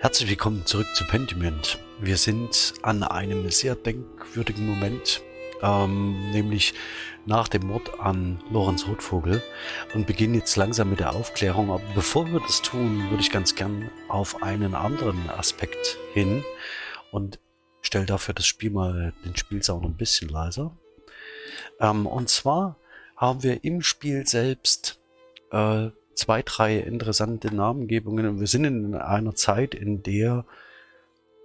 Herzlich willkommen zurück zu Pentiment. Wir sind an einem sehr denkwürdigen Moment, ähm, nämlich nach dem Mord an Lorenz Rotvogel und beginnen jetzt langsam mit der Aufklärung. Aber bevor wir das tun, würde ich ganz gern auf einen anderen Aspekt hin und stelle dafür das Spiel mal, den Spielsound ein bisschen leiser. Ähm, und zwar haben wir im Spiel selbst äh, zwei, drei interessante Namengebungen und wir sind in einer Zeit, in der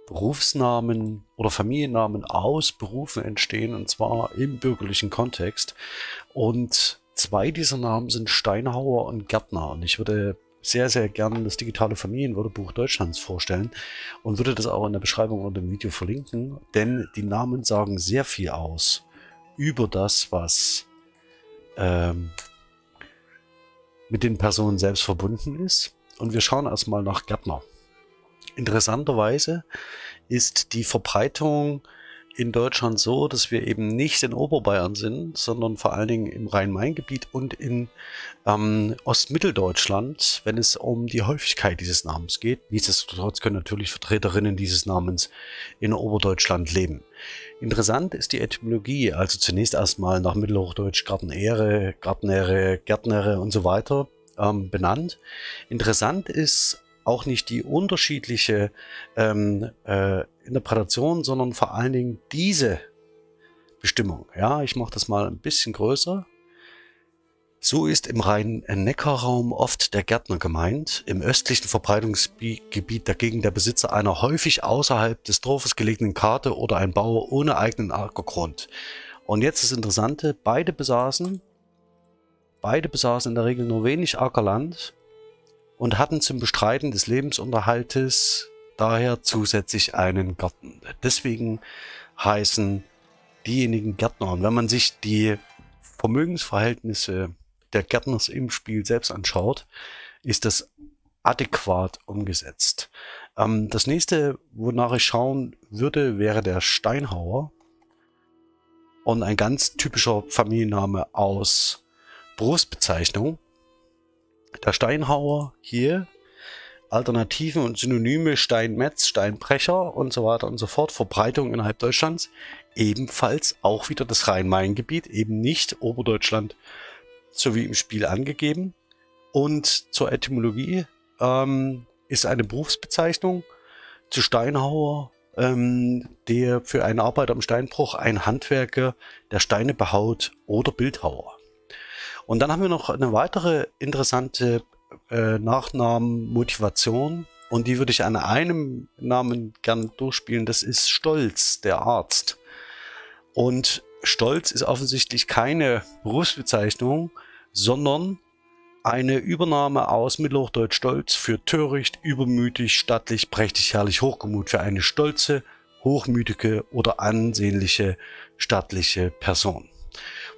Berufsnamen oder Familiennamen aus Berufen entstehen und zwar im bürgerlichen Kontext. Und zwei dieser Namen sind Steinhauer und Gärtner. Und ich würde sehr, sehr gerne das digitale Familienwörterbuch Deutschlands vorstellen und würde das auch in der Beschreibung unter dem Video verlinken, denn die Namen sagen sehr viel aus über das, was ähm, mit den Personen selbst verbunden ist. Und wir schauen erstmal nach Gärtner. Interessanterweise ist die Verbreitung in Deutschland so, dass wir eben nicht in Oberbayern sind, sondern vor allen Dingen im Rhein-Main-Gebiet und in ähm, Ostmitteldeutschland, wenn es um die Häufigkeit dieses Namens geht. Nichtsdestotrotz können natürlich Vertreterinnen dieses Namens in Oberdeutschland leben. Interessant ist die Etymologie, also zunächst erstmal nach Mittelhochdeutsch Gartenere, Gartnere, Gärtnere und so weiter ähm, benannt. Interessant ist auch nicht die unterschiedliche ähm, äh, Interpretation, sondern vor allen Dingen diese Bestimmung. Ja, ich mache das mal ein bisschen größer. So ist im Rhein-Neckar-Raum oft der Gärtner gemeint, im östlichen Verbreitungsgebiet dagegen der Besitzer einer häufig außerhalb des Dorfes gelegenen Karte oder ein Bauer ohne eigenen Ackergrund. Und jetzt das Interessante, beide besaßen, beide besaßen in der Regel nur wenig Ackerland und hatten zum Bestreiten des Lebensunterhaltes daher zusätzlich einen Garten. Deswegen heißen diejenigen Gärtner. Und wenn man sich die Vermögensverhältnisse der Gärtners im Spiel selbst anschaut, ist das adäquat umgesetzt. Ähm, das nächste, wonach ich schauen würde, wäre der Steinhauer. Und ein ganz typischer Familienname aus Berufsbezeichnung. Der Steinhauer hier, Alternativen und Synonyme Steinmetz, Steinbrecher und so weiter und so fort, Verbreitung innerhalb Deutschlands, ebenfalls auch wieder das Rhein-Main-Gebiet, eben nicht Oberdeutschland, so wie im Spiel angegeben. Und zur Etymologie ähm, ist eine Berufsbezeichnung zu Steinhauer, ähm, der für einen Arbeiter am Steinbruch ein Handwerker, der Steine behaut oder Bildhauer. Und dann haben wir noch eine weitere interessante äh, Nachnamenmotivation und die würde ich an einem Namen gern durchspielen. Das ist Stolz, der Arzt. Und Stolz ist offensichtlich keine Berufsbezeichnung, sondern eine Übernahme aus Mittelhochdeutsch Stolz für töricht, übermütig, stattlich, prächtig, herrlich, hochgemut für eine stolze, hochmütige oder ansehnliche stattliche Person.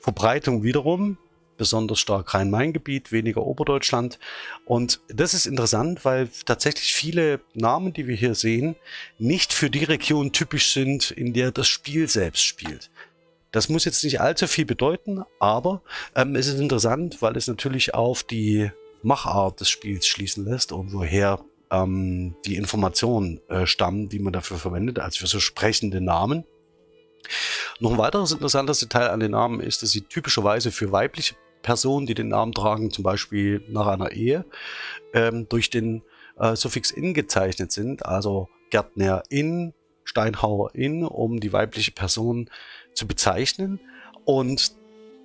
Verbreitung wiederum besonders stark Rhein-Main-Gebiet, weniger Oberdeutschland. Und das ist interessant, weil tatsächlich viele Namen, die wir hier sehen, nicht für die Region typisch sind, in der das Spiel selbst spielt. Das muss jetzt nicht allzu viel bedeuten, aber ähm, es ist interessant, weil es natürlich auf die Machart des Spiels schließen lässt und woher ähm, die Informationen äh, stammen, die man dafür verwendet, also für so sprechende Namen. Noch ein weiteres interessantes Detail an den Namen ist, dass sie typischerweise für weibliche Personen, die den Namen tragen, zum Beispiel nach einer Ehe, ähm, durch den äh, Suffix in gezeichnet sind, also Gärtner in, Steinhauer in, um die weibliche Person zu bezeichnen. Und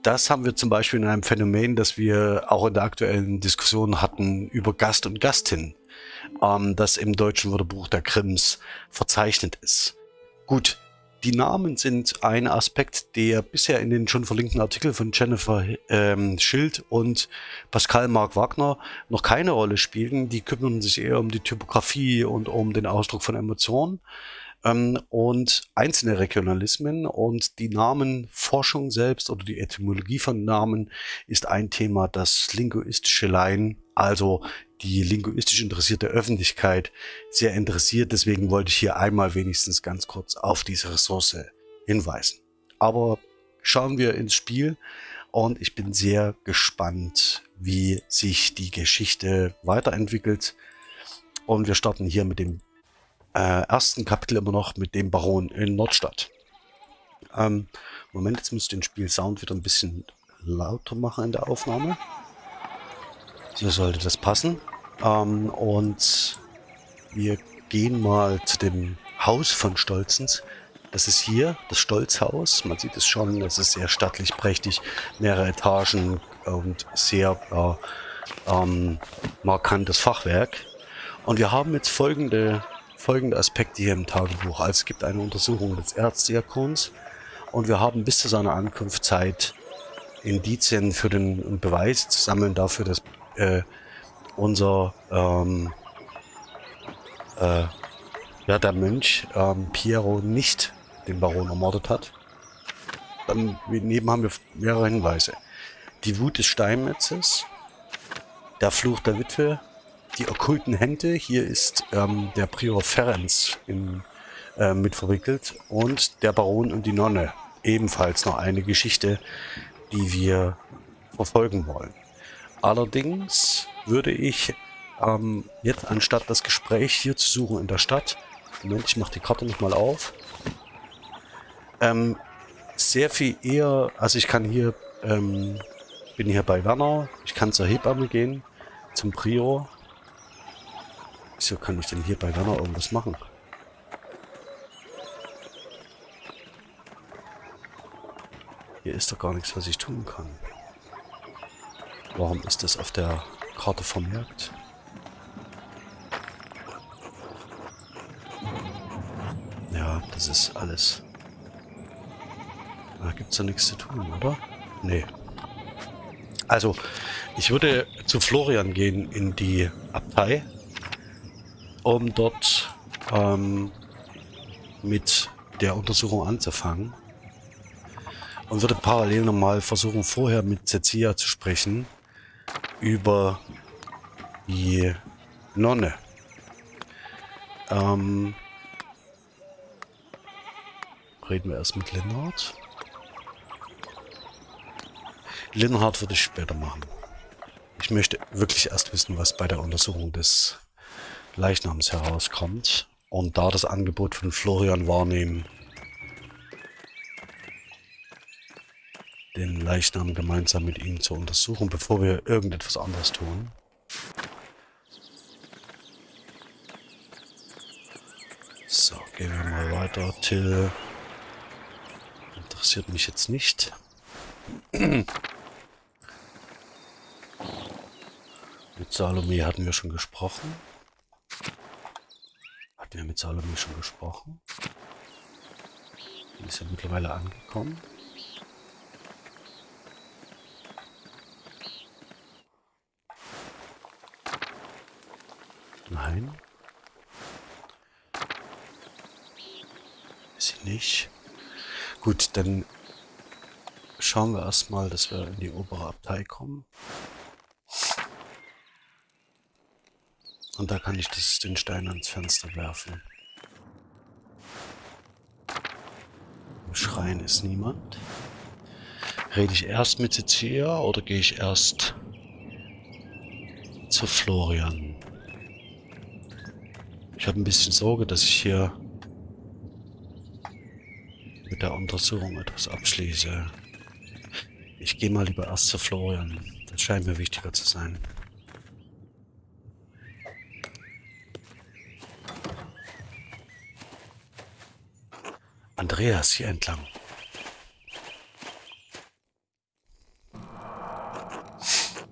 das haben wir zum Beispiel in einem Phänomen, das wir auch in der aktuellen Diskussion hatten über Gast und Gastin, ähm, das im deutschen Wörterbuch der Krims verzeichnet ist. Gut, die Namen sind ein Aspekt, der bisher in den schon verlinkten Artikeln von Jennifer ähm, Schild und Pascal Mark Wagner noch keine Rolle spielen. Die kümmern sich eher um die Typografie und um den Ausdruck von Emotionen ähm, und einzelne Regionalismen und die Namenforschung selbst oder die Etymologie von Namen ist ein Thema, das linguistische Laien, also die linguistisch interessierte Öffentlichkeit sehr interessiert. Deswegen wollte ich hier einmal wenigstens ganz kurz auf diese Ressource hinweisen. Aber schauen wir ins Spiel und ich bin sehr gespannt, wie sich die Geschichte weiterentwickelt. Und wir starten hier mit dem äh, ersten Kapitel immer noch mit dem Baron in Nordstadt. Ähm, Moment, jetzt müsste ich den Spiel-Sound wieder ein bisschen lauter machen in der Aufnahme. So sollte das passen. Ähm, und wir gehen mal zu dem Haus von Stolzens. Das ist hier das Stolzhaus. Man sieht es schon, es ist sehr stattlich, prächtig, mehrere Etagen und sehr äh, ähm, markantes Fachwerk. Und wir haben jetzt folgende, folgende Aspekte hier im Tagebuch. Also es gibt eine Untersuchung des Erzdiakons und wir haben bis zu seiner Ankunft Zeit, Indizien für den Beweis zu sammeln dafür, dass äh, unser ähm, äh, ja, der Mönch ähm, Piero nicht den Baron ermordet hat. Dann neben haben wir mehrere Hinweise. Die Wut des Steinmetzes, der Fluch der Witwe, die okkulten Hände, hier ist ähm, der Prior Ferenc in, äh, mit verwickelt und der Baron und die Nonne, ebenfalls noch eine Geschichte, die wir verfolgen wollen. Allerdings würde ich ähm, jetzt anstatt das Gespräch hier zu suchen in der Stadt, Moment, ich mache die Karte nochmal auf, ähm, sehr viel eher, also ich kann hier, ähm, bin hier bei Werner, ich kann zur Hebamme gehen, zum Prior. Wieso kann ich denn hier bei Werner irgendwas machen? Hier ist doch gar nichts, was ich tun kann. Warum ist das auf der Karte vermerkt? Ja, das ist alles. Da gibt es ja nichts zu tun, oder? Nee. Also, ich würde zu Florian gehen in die Abtei, um dort ähm, mit der Untersuchung anzufangen und würde parallel nochmal versuchen, vorher mit Cecilia zu sprechen über die Nonne. Ähm, reden wir erst mit Lennart. Lennart würde ich später machen. Ich möchte wirklich erst wissen, was bei der Untersuchung des Leichnams herauskommt und da das Angebot von Florian wahrnehmen, den Leichnam gemeinsam mit ihm zu untersuchen, bevor wir irgendetwas anderes tun. So, gehen wir mal weiter. Till interessiert mich jetzt nicht. mit Salome hatten wir schon gesprochen. Hatten wir mit Salome schon gesprochen? Die ist ja mittlerweile angekommen. Nein. Ist sie nicht. Gut, dann schauen wir erstmal, dass wir in die obere Abtei kommen. Und da kann ich das, den Stein ans Fenster werfen. Im Schrein ist niemand. Rede ich erst mit Cecilia oder gehe ich erst zu Florian? Ich habe ein bisschen Sorge, dass ich hier mit der Untersuchung etwas abschließe. Ich gehe mal lieber erst zu Florian. Das scheint mir wichtiger zu sein. Andreas hier entlang.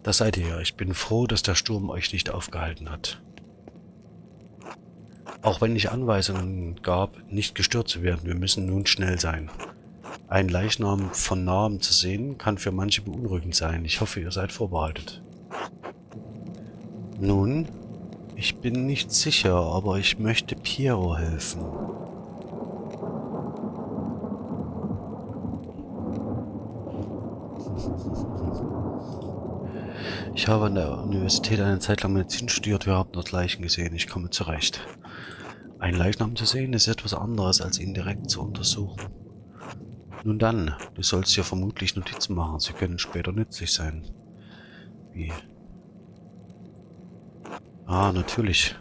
Da seid ihr. Ich bin froh, dass der Sturm euch nicht aufgehalten hat. Auch wenn ich Anweisungen gab, nicht gestört zu werden, wir müssen nun schnell sein. Ein Leichnam von nahem zu sehen, kann für manche beunruhigend sein. Ich hoffe, ihr seid vorbereitet. Nun, ich bin nicht sicher, aber ich möchte Piero helfen. habe an der Universität eine Zeit lang Medizin studiert. Wir haben dort Leichen gesehen. Ich komme zurecht. Ein Leichnam zu sehen ist etwas anderes, als ihn direkt zu untersuchen. Nun dann, du sollst ja vermutlich Notizen machen. Sie können später nützlich sein. Wie? Ah, natürlich.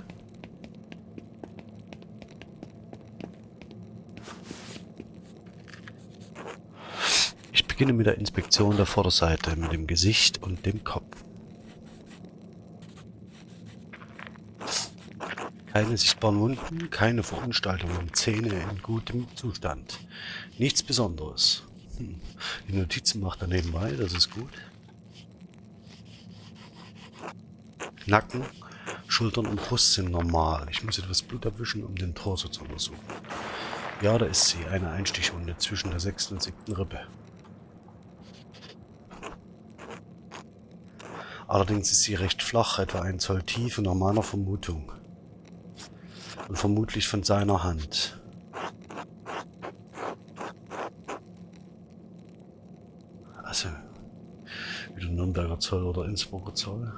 Ich beginne mit der Inspektion der Vorderseite mit dem Gesicht und dem Kopf. Keine sichtbaren Wunden, keine Verunstaltungen, Zähne in gutem Zustand. Nichts Besonderes. Hm. Die Notizen macht er nebenbei, das ist gut. Nacken, Schultern und Brust sind normal. Ich muss etwas Blut abwischen, um den Torso zu untersuchen. Ja, da ist sie, eine Einstichwunde zwischen der sechsten und siebten Rippe. Allerdings ist sie recht flach, etwa ein Zoll tief nach meiner Vermutung und vermutlich von seiner Hand. Also, wieder Nürnberger Zoll oder Innsbrucker Zoll.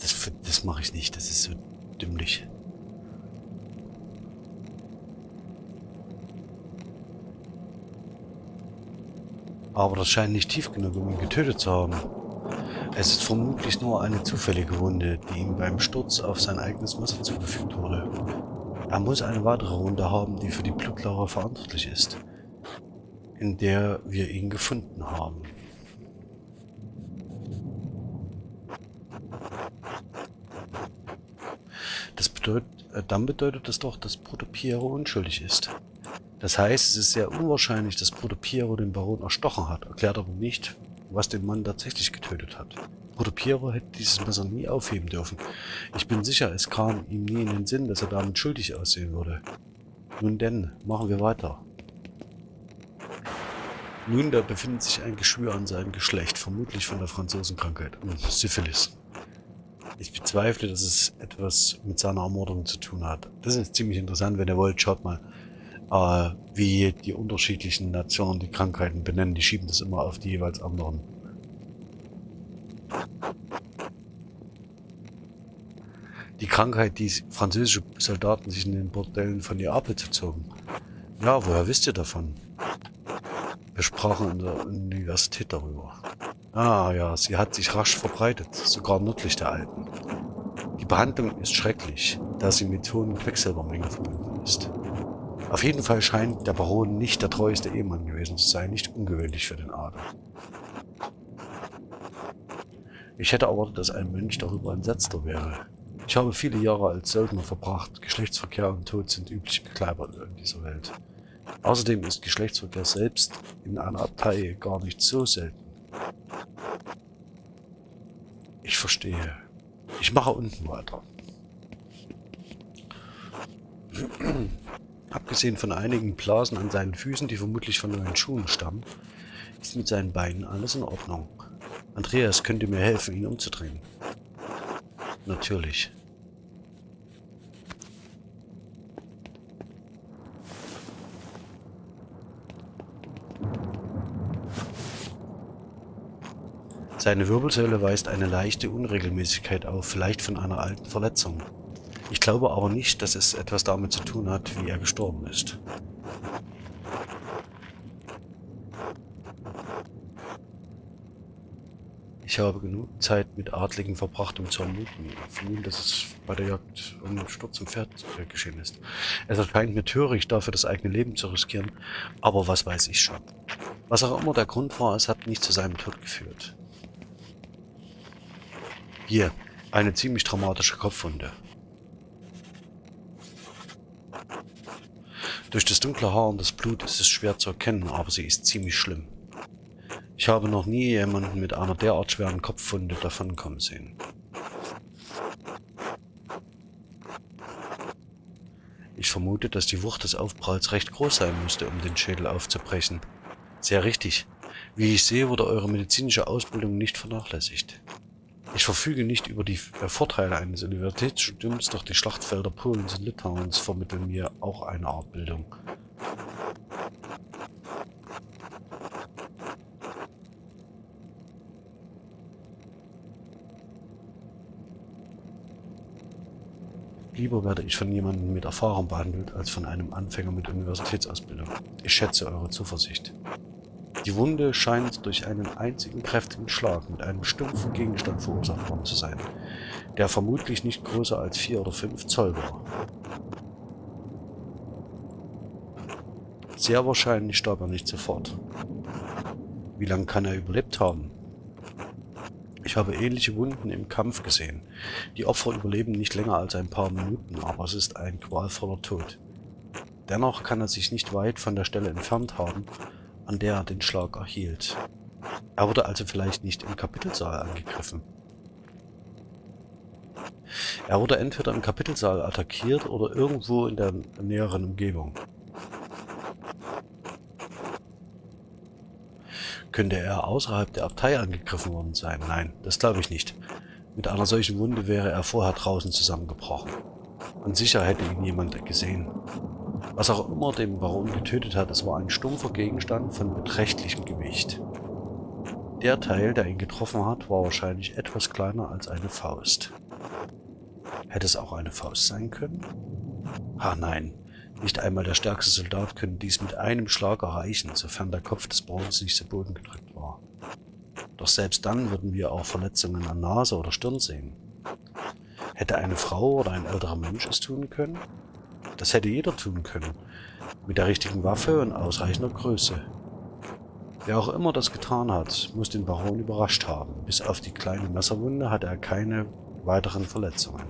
Das, das mache ich nicht, das ist so dümmlich. Aber das scheint nicht tief genug, um ihn getötet zu haben. Es ist vermutlich nur eine zufällige Wunde, die ihm beim Sturz auf sein eigenes Messer zugefügt wurde. Er muss eine weitere Wunde haben, die für die Blutlache verantwortlich ist, in der wir ihn gefunden haben. Das bedeutet, äh, dann bedeutet das doch, dass Bruder Piero unschuldig ist. Das heißt, es ist sehr unwahrscheinlich, dass Bruder Piero den Baron erstochen hat, erklärt aber nicht, was den Mann tatsächlich getötet hat. Bruder Piero hätte dieses Messer nie aufheben dürfen. Ich bin sicher, es kam ihm nie in den Sinn, dass er damit schuldig aussehen würde. Nun denn, machen wir weiter. Nun, da befindet sich ein Geschwür an seinem Geschlecht, vermutlich von der Franzosenkrankheit, Syphilis. Ich bezweifle, dass es etwas mit seiner Ermordung zu tun hat. Das ist ziemlich interessant, wenn ihr wollt, schaut mal äh, wie die unterschiedlichen Nationen die Krankheiten benennen. Die schieben das immer auf die jeweils anderen. Die Krankheit, die französische Soldaten sich in den Bordellen von Neapel zogen. Ja, woher wisst ihr davon? Wir sprachen in der Universität darüber. Ah ja, sie hat sich rasch verbreitet, sogar nördlich der Alpen. Die Behandlung ist schrecklich, da sie mit hohen Quecksilbermengen verbunden ist. Auf jeden Fall scheint der Baron nicht der treueste Ehemann gewesen zu sein, nicht ungewöhnlich für den Adel. Ich hätte erwartet, dass ein Mönch darüber entsetzter wäre. Ich habe viele Jahre als Söldner verbracht. Geschlechtsverkehr und Tod sind übliche Begleiter in dieser Welt. Außerdem ist Geschlechtsverkehr selbst in einer Abtei gar nicht so selten. Ich verstehe. Ich mache unten weiter. Abgesehen von einigen Blasen an seinen Füßen, die vermutlich von neuen Schuhen stammen, ist mit seinen Beinen alles in Ordnung. Andreas könnte mir helfen, ihn umzudrehen. Natürlich. Seine Wirbelsäule weist eine leichte Unregelmäßigkeit auf, vielleicht von einer alten Verletzung. Ich glaube aber nicht, dass es etwas damit zu tun hat, wie er gestorben ist. Ich habe genug Zeit mit Adligen verbracht, um zu vermuten, dass es bei der Jagd um den Sturz im Pferd äh, geschehen ist. Es erscheint mir töricht, dafür das eigene Leben zu riskieren, aber was weiß ich schon. Was auch immer der Grund war, es hat nicht zu seinem Tod geführt. Hier, eine ziemlich traumatische Kopfwunde. Durch das dunkle Haar und das Blut ist es schwer zu erkennen, aber sie ist ziemlich schlimm. Ich habe noch nie jemanden mit einer derart schweren Kopfwunde davonkommen sehen. Ich vermute, dass die Wucht des Aufpralls recht groß sein musste, um den Schädel aufzubrechen. Sehr richtig. Wie ich sehe, wurde eure medizinische Ausbildung nicht vernachlässigt. Ich verfüge nicht über die äh, Vorteile eines Universitätsstudiums, doch die Schlachtfelder Polens und Litauens vermitteln mir auch eine Art Bildung. Lieber werde ich von jemandem mit Erfahrung behandelt, als von einem Anfänger mit Universitätsausbildung. Ich schätze eure Zuversicht. Die Wunde scheint durch einen einzigen kräftigen Schlag mit einem stumpfen Gegenstand verursacht worden zu sein, der vermutlich nicht größer als 4 oder 5 Zoll war. Sehr wahrscheinlich starb er nicht sofort. Wie lange kann er überlebt haben? Ich habe ähnliche Wunden im Kampf gesehen. Die Opfer überleben nicht länger als ein paar Minuten, aber es ist ein qualvoller Tod. Dennoch kann er sich nicht weit von der Stelle entfernt haben, an der er den Schlag erhielt. Er wurde also vielleicht nicht im Kapitelsaal angegriffen. Er wurde entweder im Kapitelsaal attackiert oder irgendwo in der näheren Umgebung. Könnte er außerhalb der Abtei angegriffen worden sein? Nein, das glaube ich nicht. Mit einer solchen Wunde wäre er vorher draußen zusammengebrochen. Und sicher hätte ihn jemand gesehen. Was auch immer den Baron getötet hat, es war ein stumpfer Gegenstand von beträchtlichem Gewicht. Der Teil, der ihn getroffen hat, war wahrscheinlich etwas kleiner als eine Faust. Hätte es auch eine Faust sein können? Ah nein, nicht einmal der stärkste Soldat könnte dies mit einem Schlag erreichen, sofern der Kopf des Bauerns nicht zu Boden gedrückt war. Doch selbst dann würden wir auch Verletzungen an Nase oder Stirn sehen. Hätte eine Frau oder ein älterer Mensch es tun können? Das hätte jeder tun können, mit der richtigen Waffe und ausreichender Größe. Wer auch immer das getan hat, muss den Baron überrascht haben. Bis auf die kleine Messerwunde hatte er keine weiteren Verletzungen.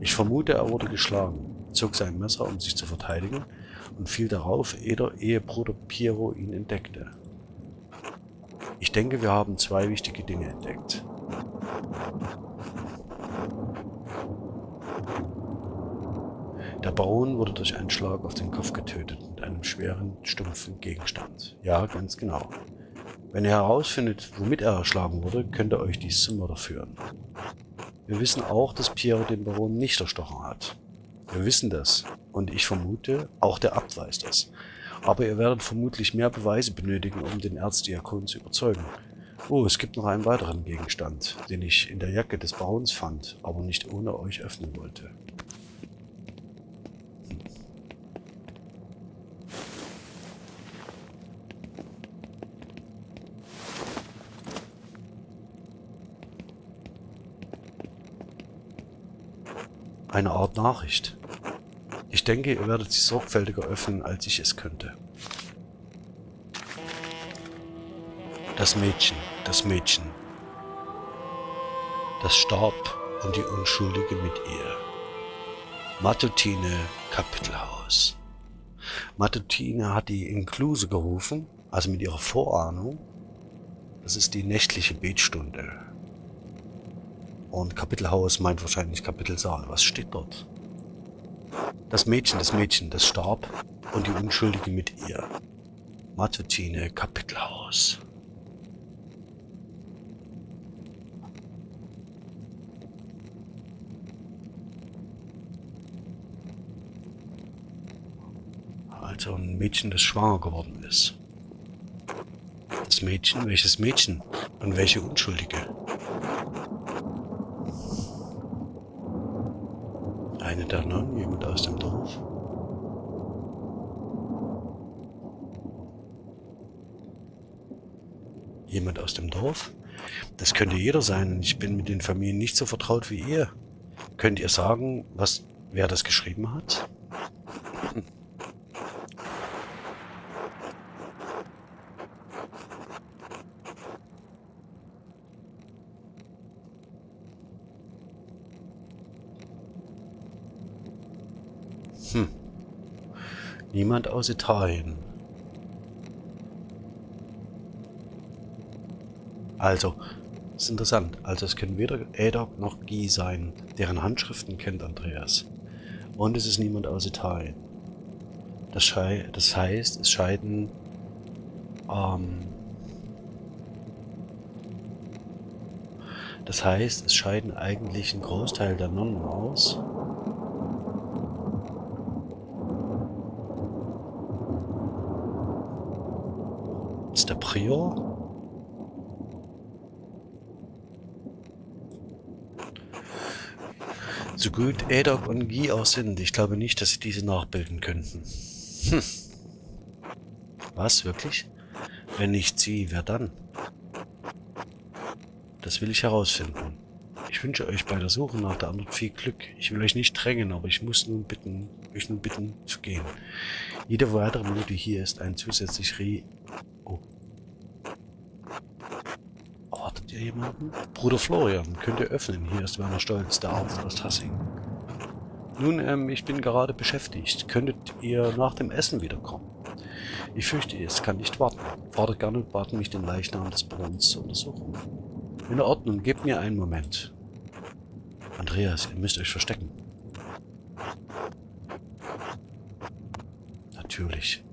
Ich vermute, er wurde geschlagen zog sein Messer, um sich zu verteidigen, und fiel darauf, ehe Bruder Piero ihn entdeckte. Ich denke, wir haben zwei wichtige Dinge entdeckt. Der Baron wurde durch einen Schlag auf den Kopf getötet mit einem schweren, stumpfen Gegenstand. Ja, ganz genau. Wenn ihr herausfindet, womit er erschlagen wurde, könnte euch dies zum Mörder führen. Wir wissen auch, dass Piero den Baron nicht erstochen hat. Wir wissen das. Und ich vermute, auch der Abt weiß das. Aber ihr werdet vermutlich mehr Beweise benötigen, um den Erzdiakon zu überzeugen. Oh, es gibt noch einen weiteren Gegenstand, den ich in der Jacke des Barons fand, aber nicht ohne euch öffnen wollte. Eine Art Nachricht. Ich denke, ihr werdet sie sorgfältiger öffnen, als ich es könnte. Das Mädchen, das Mädchen. Das starb und die Unschuldige mit ihr. Matutine Kapitelhaus. Matutine hat die Inkluse gerufen, also mit ihrer Vorahnung. Das ist die nächtliche Betstunde. Und Kapitelhaus meint wahrscheinlich Kapitelsaal. Was steht dort? Das Mädchen, das Mädchen, das starb und die Unschuldige mit ihr. Matutine Kapitelhaus. Also ein Mädchen, das schwanger geworden ist. Das Mädchen, welches Mädchen und welche Unschuldige? Eine der Nonnen, jemand aus dem Dorf? Jemand aus dem Dorf? Das könnte jeder sein. Ich bin mit den Familien nicht so vertraut wie ihr. Könnt ihr sagen, was, wer das geschrieben hat? Niemand aus Italien. Also, ist interessant. Also es können weder Adok noch Guy sein. Deren Handschriften kennt Andreas. Und es ist niemand aus Italien. Das, das heißt, es scheiden ähm, Das heißt, es scheiden eigentlich ein Großteil der Nonnen aus. ist der Prior. So gut Edok und Guy auch sind, ich glaube nicht, dass sie diese nachbilden könnten. Hm. Was, wirklich? Wenn nicht sie, wer dann? Das will ich herausfinden. Ich wünsche euch bei der Suche nach der Antwort viel Glück. Ich will euch nicht drängen, aber ich muss nun bitten, euch nun bitten zu gehen. Jede weitere Minute hier ist ein zusätzlich Re... Oh. Braucht ihr jemanden? Bruder Florian, könnt ihr öffnen. Hier ist Werner Stolz, der Arzt aus Tassing. Nun, ähm, ich bin gerade beschäftigt. Könntet ihr nach dem Essen wiederkommen? Ich fürchte, es kann nicht warten. Vater Gernot bat mich, den Leichnam des Brunnens zu untersuchen. In Ordnung, gebt mir einen Moment. Andreas, ihr müsst euch verstecken. Natürlich.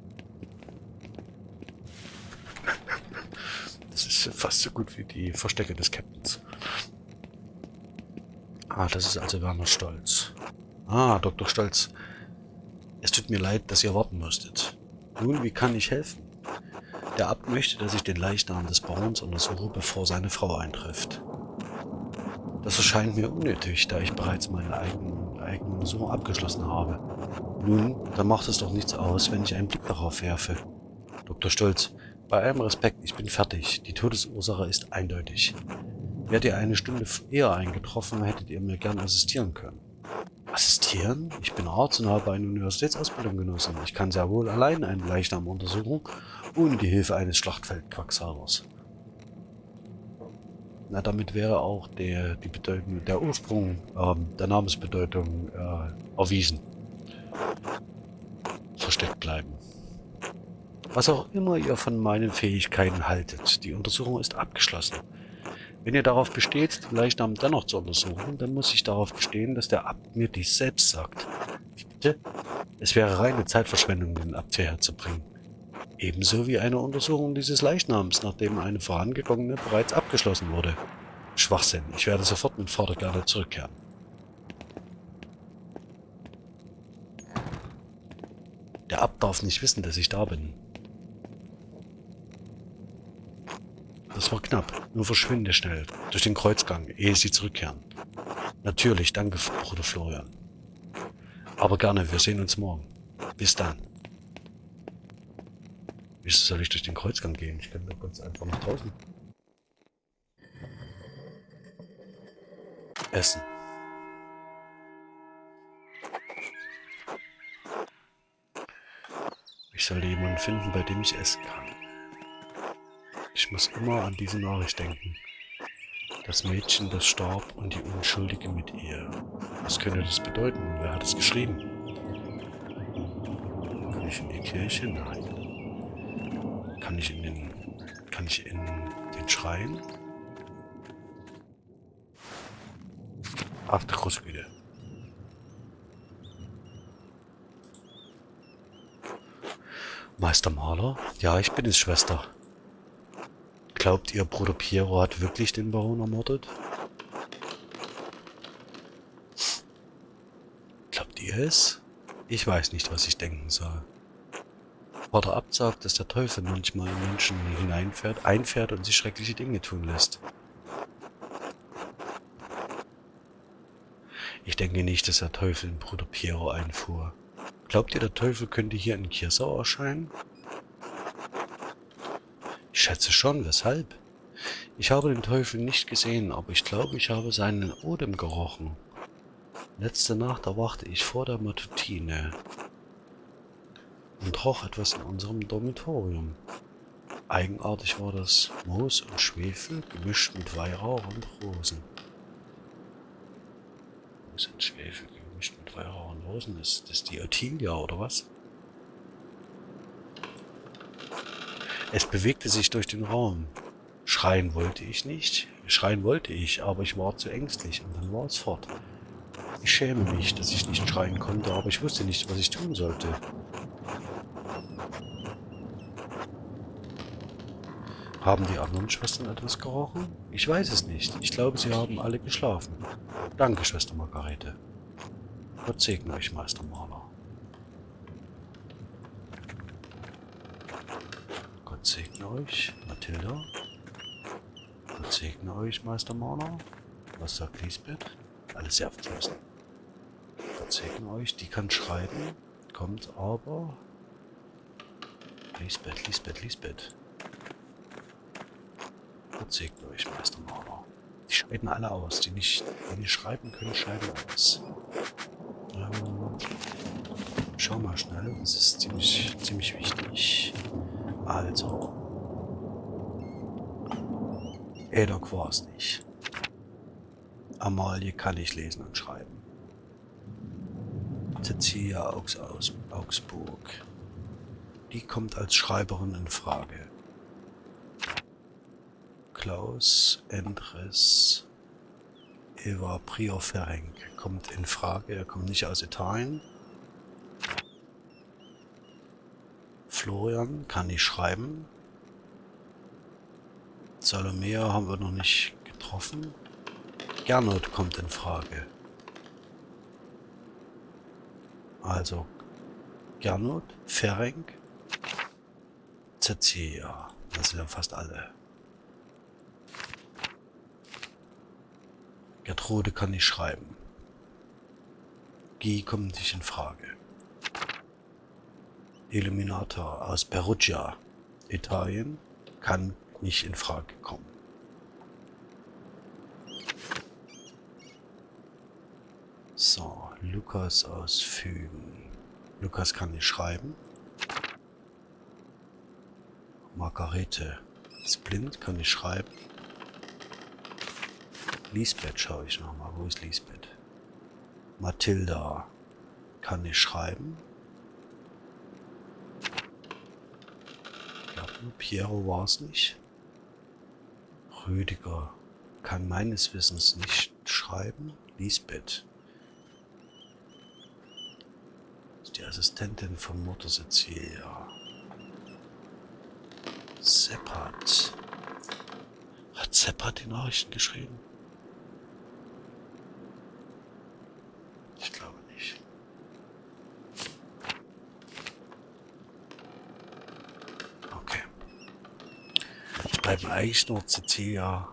Das fast so gut wie die Verstecke des Captains. Ah, das ist also Werner Stolz. Ah, Dr. Stolz. Es tut mir leid, dass ihr warten musstet. Nun, wie kann ich helfen? Der Abt möchte, dass ich den Leichnam des Barons untersuche, bevor seine Frau eintrifft. Das erscheint mir unnötig, da ich bereits meine eigenen, eigene Untersuchung abgeschlossen habe. Nun, dann macht es doch nichts aus, wenn ich einen Blick darauf werfe. Dr. Stolz, bei allem Respekt, ich bin fertig. Die Todesursache ist eindeutig. Wärt ihr eine Stunde eher eingetroffen, hättet ihr mir gern assistieren können. Assistieren? Ich bin Arzt und habe eine Universitätsausbildung genossen. Ich kann sehr wohl allein einen Leichnam untersuchen, ohne die Hilfe eines Schlachtfeldquacksalbers. Na, damit wäre auch der, die Bedeutung, der Ursprung ähm, der Namensbedeutung äh, erwiesen. Versteckt bleiben. Was auch immer ihr von meinen Fähigkeiten haltet, die Untersuchung ist abgeschlossen. Wenn ihr darauf besteht, den Leichnam dennoch zu untersuchen, dann muss ich darauf bestehen, dass der Abt mir dies selbst sagt. Bitte? Es wäre reine Zeitverschwendung, den Abt hierher zu bringen. Ebenso wie eine Untersuchung dieses Leichnams, nachdem eine vorangegangene bereits abgeschlossen wurde. Schwachsinn. Ich werde sofort mit Vater gerne zurückkehren. Der Abt darf nicht wissen, dass ich da bin. Das war knapp. Nur verschwinde schnell. Durch den Kreuzgang, ehe sie zurückkehren. Natürlich, danke, Bruder Florian. Aber gerne, wir sehen uns morgen. Bis dann. Wieso soll ich durch den Kreuzgang gehen? Ich kann doch ganz einfach nach draußen. Essen. Ich soll jemanden finden, bei dem ich essen kann. Ich muss immer an diese Nachricht denken. Das Mädchen, das starb und die Unschuldige mit ihr. Was könnte das bedeuten? Wer hat es geschrieben? Kann ich in die Kirche? Nein. Kann ich in den... Kann ich in den Schrein? Ach, der Großgüte. Meister Maler? Ja, ich bin es, Schwester. Glaubt ihr, Bruder Piero hat wirklich den Baron ermordet? Glaubt ihr es? Ich weiß nicht, was ich denken soll. Vater Abt sagt, dass der Teufel manchmal in Menschen hineinfährt, einfährt und sich schreckliche Dinge tun lässt. Ich denke nicht, dass der Teufel in Bruder Piero einfuhr. Glaubt ihr, der Teufel könnte hier in Kirsau erscheinen? Ich schätze schon, weshalb? Ich habe den Teufel nicht gesehen, aber ich glaube, ich habe seinen Odem gerochen. Letzte Nacht erwachte ich vor der Matutine und roch etwas in unserem Dormitorium. Eigenartig war das Moos und Schwefel gemischt mit Weihrauch und Rosen. Moos und Schwefel gemischt mit Weihrauch und Rosen. Ist das die Ottilia oder was? Es bewegte sich durch den Raum. Schreien wollte ich nicht. Schreien wollte ich, aber ich war zu ängstlich und dann war es fort. Ich schäme mich, dass ich nicht schreien konnte, aber ich wusste nicht, was ich tun sollte. Haben die anderen Schwestern etwas gerochen? Ich weiß es nicht. Ich glaube, sie haben alle geschlafen. Danke, Schwester Margarete. Gott segne euch, Meister Maler. Gott segne euch, Mathilda. Gott segne euch, Meister Maler. Was sagt Lisbeth? Alles sehr abgeschlossen. Gott segne euch, die kann schreiben, kommt aber... Lisbeth, Lisbeth, Lisbeth. Gott segne euch, Meister Maler. Die scheiden alle aus. Die nicht, die nicht schreiben können, scheiden aus. Ähm, schau mal schnell, das ist ziemlich, ziemlich wichtig. Also. Edok war es nicht. Amalie kann ich lesen und schreiben. Cecilia aus Augsburg. Die kommt als Schreiberin in Frage. Klaus Endres Eva Prior Ferenc kommt in Frage. Er kommt nicht aus Italien. Florian kann nicht schreiben. Salomea haben wir noch nicht getroffen. Gernot kommt in Frage. Also Gernot, Ferenc, Cecilia. Das sind ja fast alle. Gertrude kann nicht schreiben. Guy kommt nicht in Frage. Illuminator aus Perugia, Italien, kann nicht in Frage kommen. So, Lukas aus Fügen. Lukas kann nicht schreiben. Margarete ist blind, kann nicht schreiben. Lisbeth schaue ich nochmal. Wo ist Lisbeth? Mathilda kann nicht schreiben. Ich glaube, Piero war es nicht. Rüdiger kann meines Wissens nicht schreiben. Lisbeth ist die Assistentin von Mutter Cecilia. Seppert. Hat Seppert die Nachrichten geschrieben? Cecilia.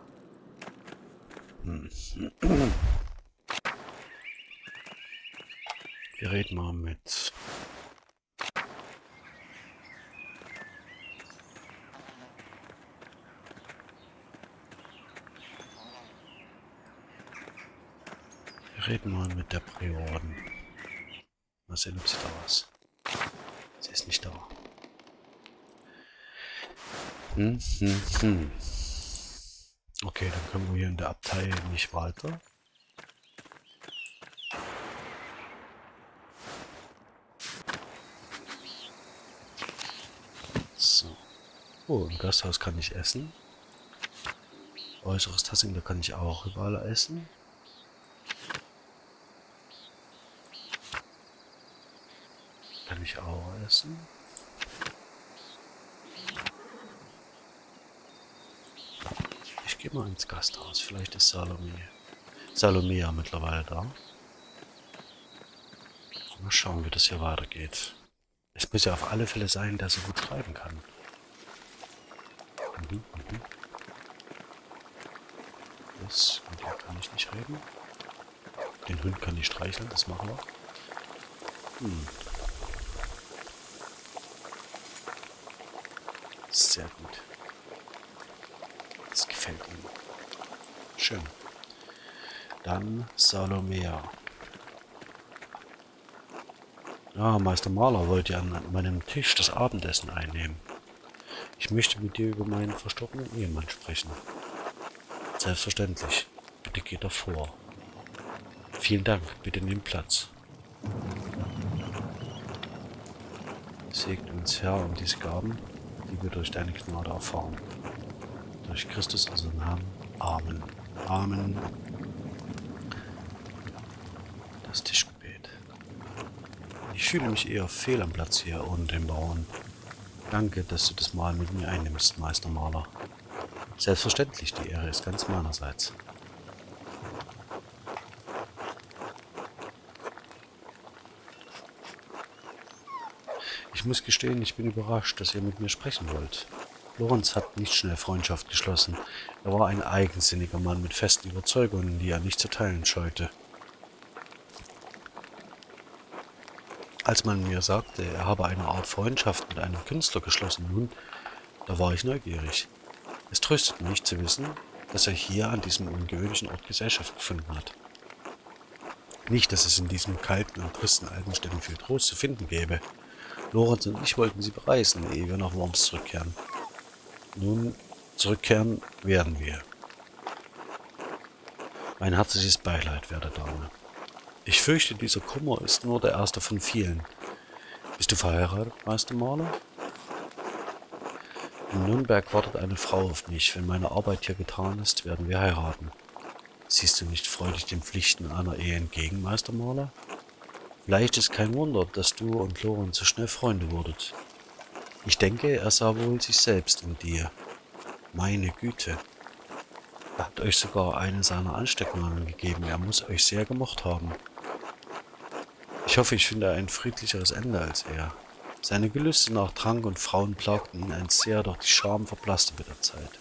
Hm. Wir reden mal mit Wir reden mal mit der Prioren. Mal sehen, ob sie da ist. Sie ist nicht da. Hm, hm, hm. Okay, dann können wir hier in der Abtei nicht weiter. So. Oh, im Gasthaus kann ich essen. Äußeres Tassing, da kann ich auch überall essen. Kann ich auch essen. Gehe mal ins Gasthaus. Vielleicht ist Salome. Salomea mittlerweile da. Mal schauen, wie das hier weitergeht. Es muss ja auf alle Fälle sein, dass er gut schreiben kann. Mhm, mhm. Das, mit dem kann ich nicht reden. Den Hund kann ich streicheln, das machen wir. Hm. Sehr gut gefällt ihm. Schön. Dann Salomea. Ja, Meister Maler wollte an meinem Tisch das Abendessen einnehmen. Ich möchte mit dir über meinen verstorbenen Ehemann sprechen. Selbstverständlich. Bitte geht davor. Vielen Dank. Bitte nimm Platz. Segne uns Herr um diese Gaben, die wir durch deine Gnade erfahren durch Christus unseren Namen. Amen. Amen. Das Tischgebet. Ich fühle mich eher fehl am Platz hier ohne den Bauern. Danke, dass du das Mal mit mir einnimmst, Meister Maler. Selbstverständlich, die Ehre ist ganz meinerseits. Ich muss gestehen, ich bin überrascht, dass ihr mit mir sprechen wollt. Lorenz hat nicht schnell Freundschaft geschlossen. Er war ein eigensinniger Mann mit festen Überzeugungen, die er nicht zu teilen scheute. Als man mir sagte, er habe eine Art Freundschaft mit einem Künstler geschlossen, nun, da war ich neugierig. Es tröstet mich zu wissen, dass er hier an diesem ungewöhnlichen Ort Gesellschaft gefunden hat. Nicht, dass es in diesem kalten und tristen alten Städten viel Trost zu finden gäbe. Lorenz und ich wollten sie bereisen, ehe wir nach Worms zurückkehren. Nun, zurückkehren werden wir. Mein herzliches Beileid, werte Dame. Ich fürchte, dieser Kummer ist nur der erste von vielen. Bist du verheiratet, Meister Maler? In Nürnberg wartet eine Frau auf mich. Wenn meine Arbeit hier getan ist, werden wir heiraten. Siehst du nicht freudig den Pflichten einer Ehe entgegen, Meister Maler? Vielleicht ist kein Wunder, dass du und Lorenz so schnell Freunde wurdet. Ich denke, er sah wohl sich selbst in dir. Meine Güte. Er hat euch sogar eine seiner Anstecknamen gegeben. Er muss euch sehr gemocht haben. Ich hoffe, ich finde ein friedlicheres Ende als er. Seine Gelüste nach Trank und Frauen plagten ihn ein sehr, doch die Scham verblasste mit der Zeit.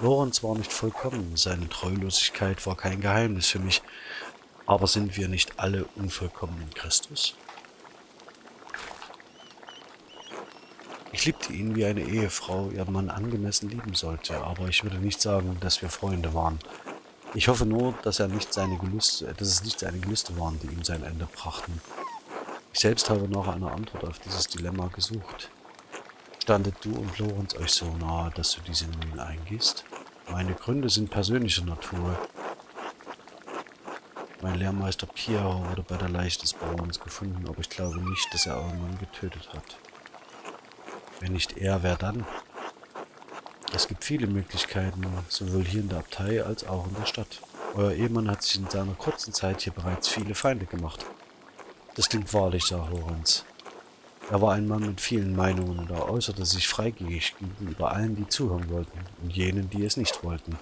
Lorenz war nicht vollkommen, seine Treulosigkeit war kein Geheimnis für mich, aber sind wir nicht alle unvollkommen in Christus? Ich liebte ihn wie eine Ehefrau ihren Mann angemessen lieben sollte, aber ich würde nicht sagen, dass wir Freunde waren. Ich hoffe nur, dass, er nicht seine Gelüste, dass es nicht seine Gelüste waren, die ihm sein Ende brachten. Ich selbst habe nach einer Antwort auf dieses Dilemma gesucht. Standet du und Lorenz euch so nahe, dass du diese Mühen eingehst? Meine Gründe sind persönlicher Natur. Mein Lehrmeister Piero wurde bei der Leiche des Bauerns gefunden, aber ich glaube nicht, dass er euren Mann getötet hat. Wenn nicht er, wer dann? Es gibt viele Möglichkeiten, sowohl hier in der Abtei als auch in der Stadt. Euer Ehemann hat sich in seiner kurzen Zeit hier bereits viele Feinde gemacht. Das klingt wahrlich, sah Lorenz. Er war ein Mann mit vielen Meinungen und er äußerte sich freigebig gegenüber allen, die zuhören wollten und jenen, die es nicht wollten.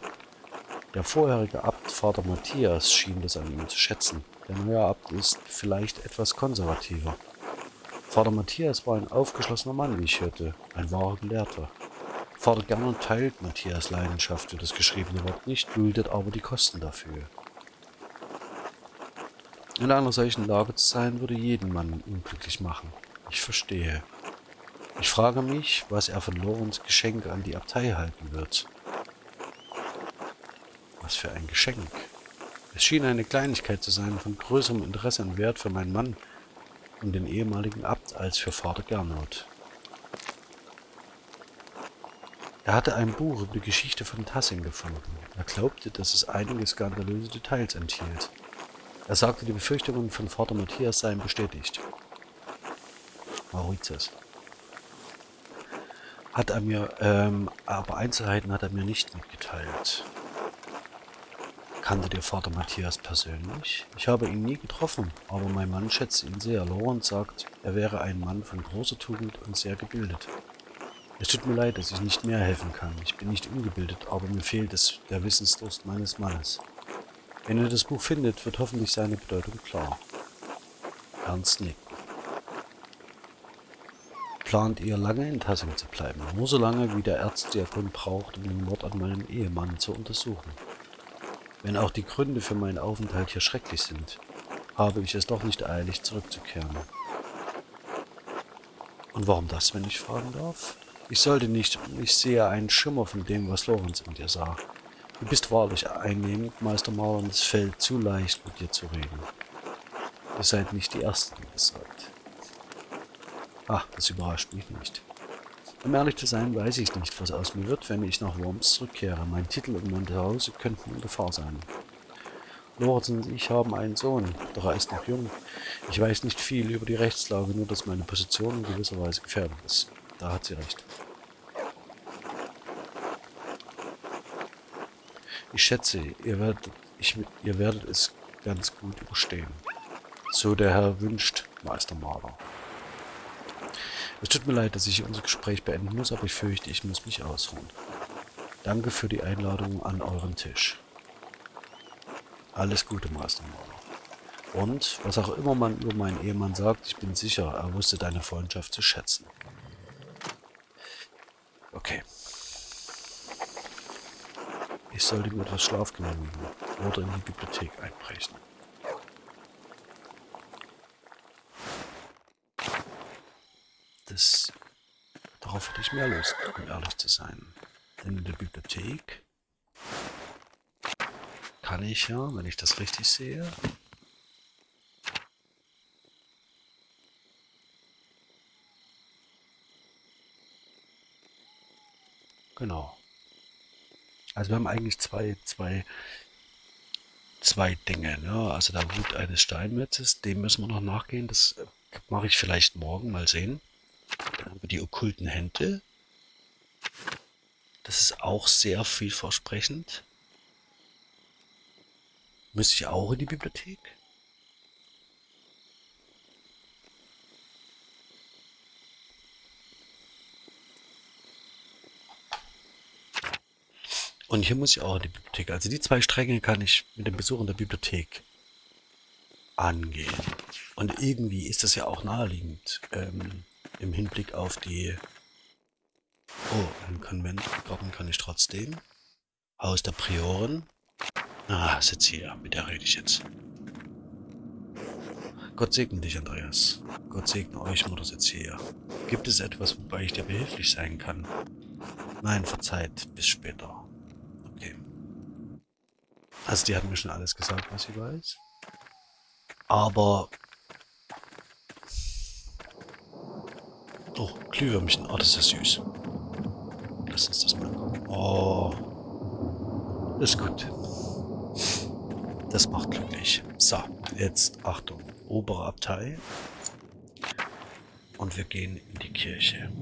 Der vorherige Abt, Vater Matthias, schien das an ihm zu schätzen. Der neue Abt ist vielleicht etwas konservativer. Vater Matthias war ein aufgeschlossener Mann, wie ich hörte, ein wahrer Gelehrter. Vater Gernot teilt Matthias Leidenschaft für das geschriebene Wort nicht, duldet aber die Kosten dafür. In einer solchen Lage zu sein, würde jeden Mann unglücklich machen. Ich verstehe. Ich frage mich, was er von Lorenz Geschenk an die Abtei halten wird. Was für ein Geschenk. Es schien eine Kleinigkeit zu sein, von größerem Interesse und Wert für meinen Mann, und den ehemaligen Abt als für Vater Gernot. Er hatte ein Buch über die Geschichte von Tassing gefunden. Er glaubte, dass es einige skandalöse Details enthielt. Er sagte, die Befürchtungen von Vater Matthias seien bestätigt. Mauritius. Hat er mir, ähm, aber Einzelheiten hat er mir nicht mitgeteilt. Kannte der Vater Matthias persönlich? Ich habe ihn nie getroffen, aber mein Mann schätzt ihn sehr. Lorenz sagt, er wäre ein Mann von großer Tugend und sehr gebildet. Es tut mir leid, dass ich nicht mehr helfen kann. Ich bin nicht ungebildet, aber mir fehlt es der Wissensdurst meines Mannes. Wenn er das Buch findet, wird hoffentlich seine Bedeutung klar. Ernst nickt. Plant ihr lange in Tassing zu bleiben, nur so lange, wie der Erzdiakon braucht, um den Mord an meinem Ehemann zu untersuchen. Wenn auch die Gründe für meinen Aufenthalt hier schrecklich sind, habe ich es doch nicht eilig, zurückzukehren. Und warum das, wenn ich fragen darf? Ich sollte nicht, ich sehe einen Schimmer von dem, was Lorenz in dir sah. Du bist wahrlich einnehmend, Meister Mauer, und es fällt zu leicht, mit dir zu reden. Ihr seid nicht die Ersten, die es sagt. Ach, das überrascht mich nicht. Um ehrlich zu sein, weiß ich nicht, was aus mir wird, wenn ich nach Worms zurückkehre. Mein Titel und mein Zuhause könnten in Gefahr sein. Lorenz und ich haben einen Sohn, doch er ist noch jung. Ich weiß nicht viel über die Rechtslage, nur dass meine Position in gewisser Weise gefährdet ist. Da hat sie recht. Ich schätze, ihr werdet, ich, ihr werdet es ganz gut überstehen. So der Herr wünscht, Meister Maler. Es tut mir leid, dass ich unser Gespräch beenden muss, aber ich fürchte, ich muss mich ausruhen. Danke für die Einladung an euren Tisch. Alles Gute, Meister Mauler. Und, was auch immer man über meinen Ehemann sagt, ich bin sicher, er wusste deine Freundschaft zu schätzen. Okay. Ich sollte mir etwas Schlaf genehmigen oder in die Bibliothek einbrechen. das, darauf hatte ich mehr Lust, um ehrlich zu sein. Denn in der Bibliothek kann ich ja, wenn ich das richtig sehe, Genau. Also wir haben eigentlich zwei, zwei zwei Dinge. Ne? Also der Wut eines Steinmetzes, dem müssen wir noch nachgehen. Das äh, mache ich vielleicht morgen mal sehen. Dann haben wir die okkulten Hände. Das ist auch sehr vielversprechend. Müsste ich auch in die Bibliothek? Und hier muss ich auch in die Bibliothek. Also die zwei Stränge kann ich mit dem Besuch in der Bibliothek angehen. Und irgendwie ist das ja auch naheliegend ähm, im Hinblick auf die... Oh, im Konvent Garten kann ich trotzdem. Haus der Prioren. Ah, sitz hier, mit der rede ich jetzt. Gott segne dich, Andreas. Gott segne euch, Mutter sitzt hier. Gibt es etwas, wobei ich dir behilflich sein kann? Nein, verzeiht, bis später. Also die hat mir schon alles gesagt, was sie weiß. Aber... Oh, Glühwürmchen. Oh, das ist süß. Lass uns das mal gucken. Oh. Ist gut. Das macht glücklich. So, jetzt Achtung. Obere Abtei. Und wir gehen in die Kirche.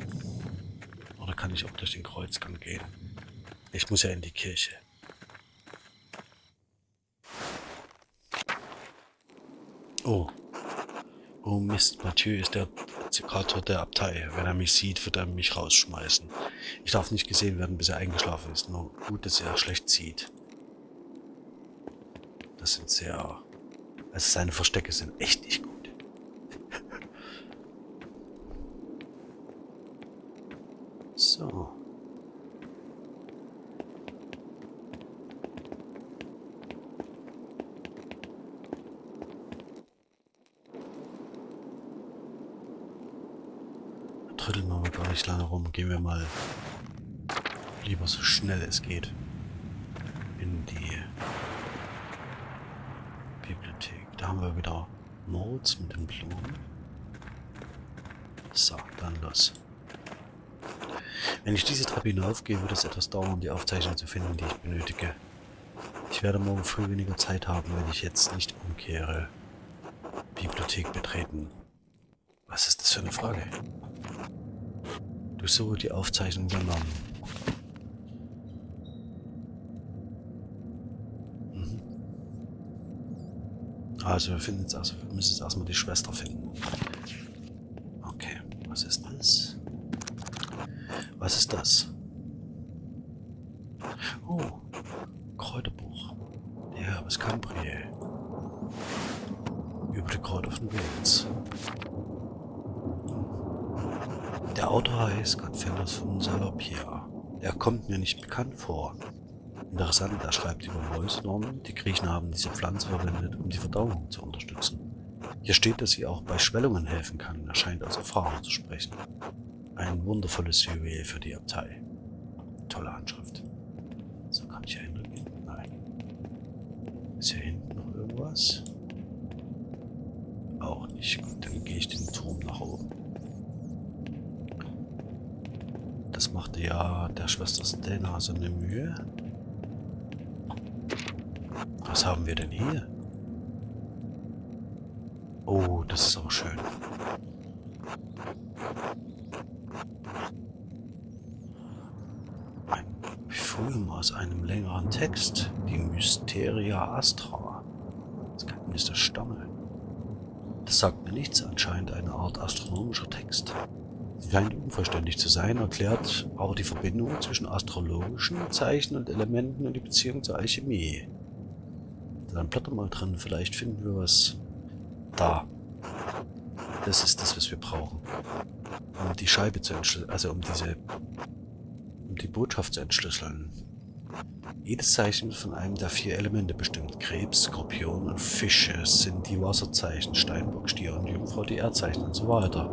Oder kann ich auch durch den Kreuzgang gehen? Ich muss ja in die Kirche. Oh. Oh Mist, Mathieu ist der Zikator der Abtei. Wenn er mich sieht, wird er mich rausschmeißen. Ich darf nicht gesehen werden, bis er eingeschlafen ist. Nur gut, dass er schlecht sieht. Das sind sehr... Also seine Verstecke sind echt nicht gut. so. Trödeln wir mal gar nicht lange rum. Gehen wir mal lieber so schnell es geht in die Bibliothek. Da haben wir wieder Notes mit den Blumen. So, dann los. Wenn ich diese Treppe hinaufgehe, wird es etwas dauern, die Aufzeichnung zu finden, die ich benötige. Ich werde morgen früh weniger Zeit haben, wenn ich jetzt nicht umkehre. Bibliothek betreten. Was ist das für eine Frage? Durchsuche die Aufzeichnung übernommen. Mhm. Also wir finden jetzt also, wir müssen jetzt erstmal die Schwester finden. Okay, was ist das? Was ist das? Oh, Kräuterbuch. Der Herbes Cambrier. Über die Kräuter von Wales. Der Autor heißt Gottfelders von Salopia. Er kommt mir nicht bekannt vor. Interessant, er schreibt über Mäusnormen. Die Griechen haben diese Pflanze verwendet, um die Verdauung zu unterstützen. Hier steht, dass sie auch bei Schwellungen helfen kann. Er scheint aus Erfahrung zu sprechen. Ein wundervolles Juwel für die Abtei. Tolle Handschrift. So, kann ich hier hingehen? Nein. Ist hier hinten noch irgendwas? Auch nicht. Gut, dann gehe ich den Turm nach oben. Das machte ja der Schwester Stella so eine Mühe. Was haben wir denn hier? Oh, das ist auch schön. Ein Film aus einem längeren Text. Die Mysteria Astra. Das Geheimnis der Stamme. Das sagt mir nichts, anscheinend eine Art astronomischer Text. Scheint unvollständig zu sein, erklärt aber die Verbindung zwischen astrologischen Zeichen und Elementen und die Beziehung zur Alchemie. Dann blätter mal drin, vielleicht finden wir was da. Das ist das, was wir brauchen. Um die Scheibe zu entschlüsseln, also um diese, um die Botschaft zu entschlüsseln. Jedes Zeichen wird von einem der vier Elemente bestimmt. Krebs, Skorpion und Fische sind die Wasserzeichen, Steinbock, Stier und Jungfrau die Erdzeichen und so weiter.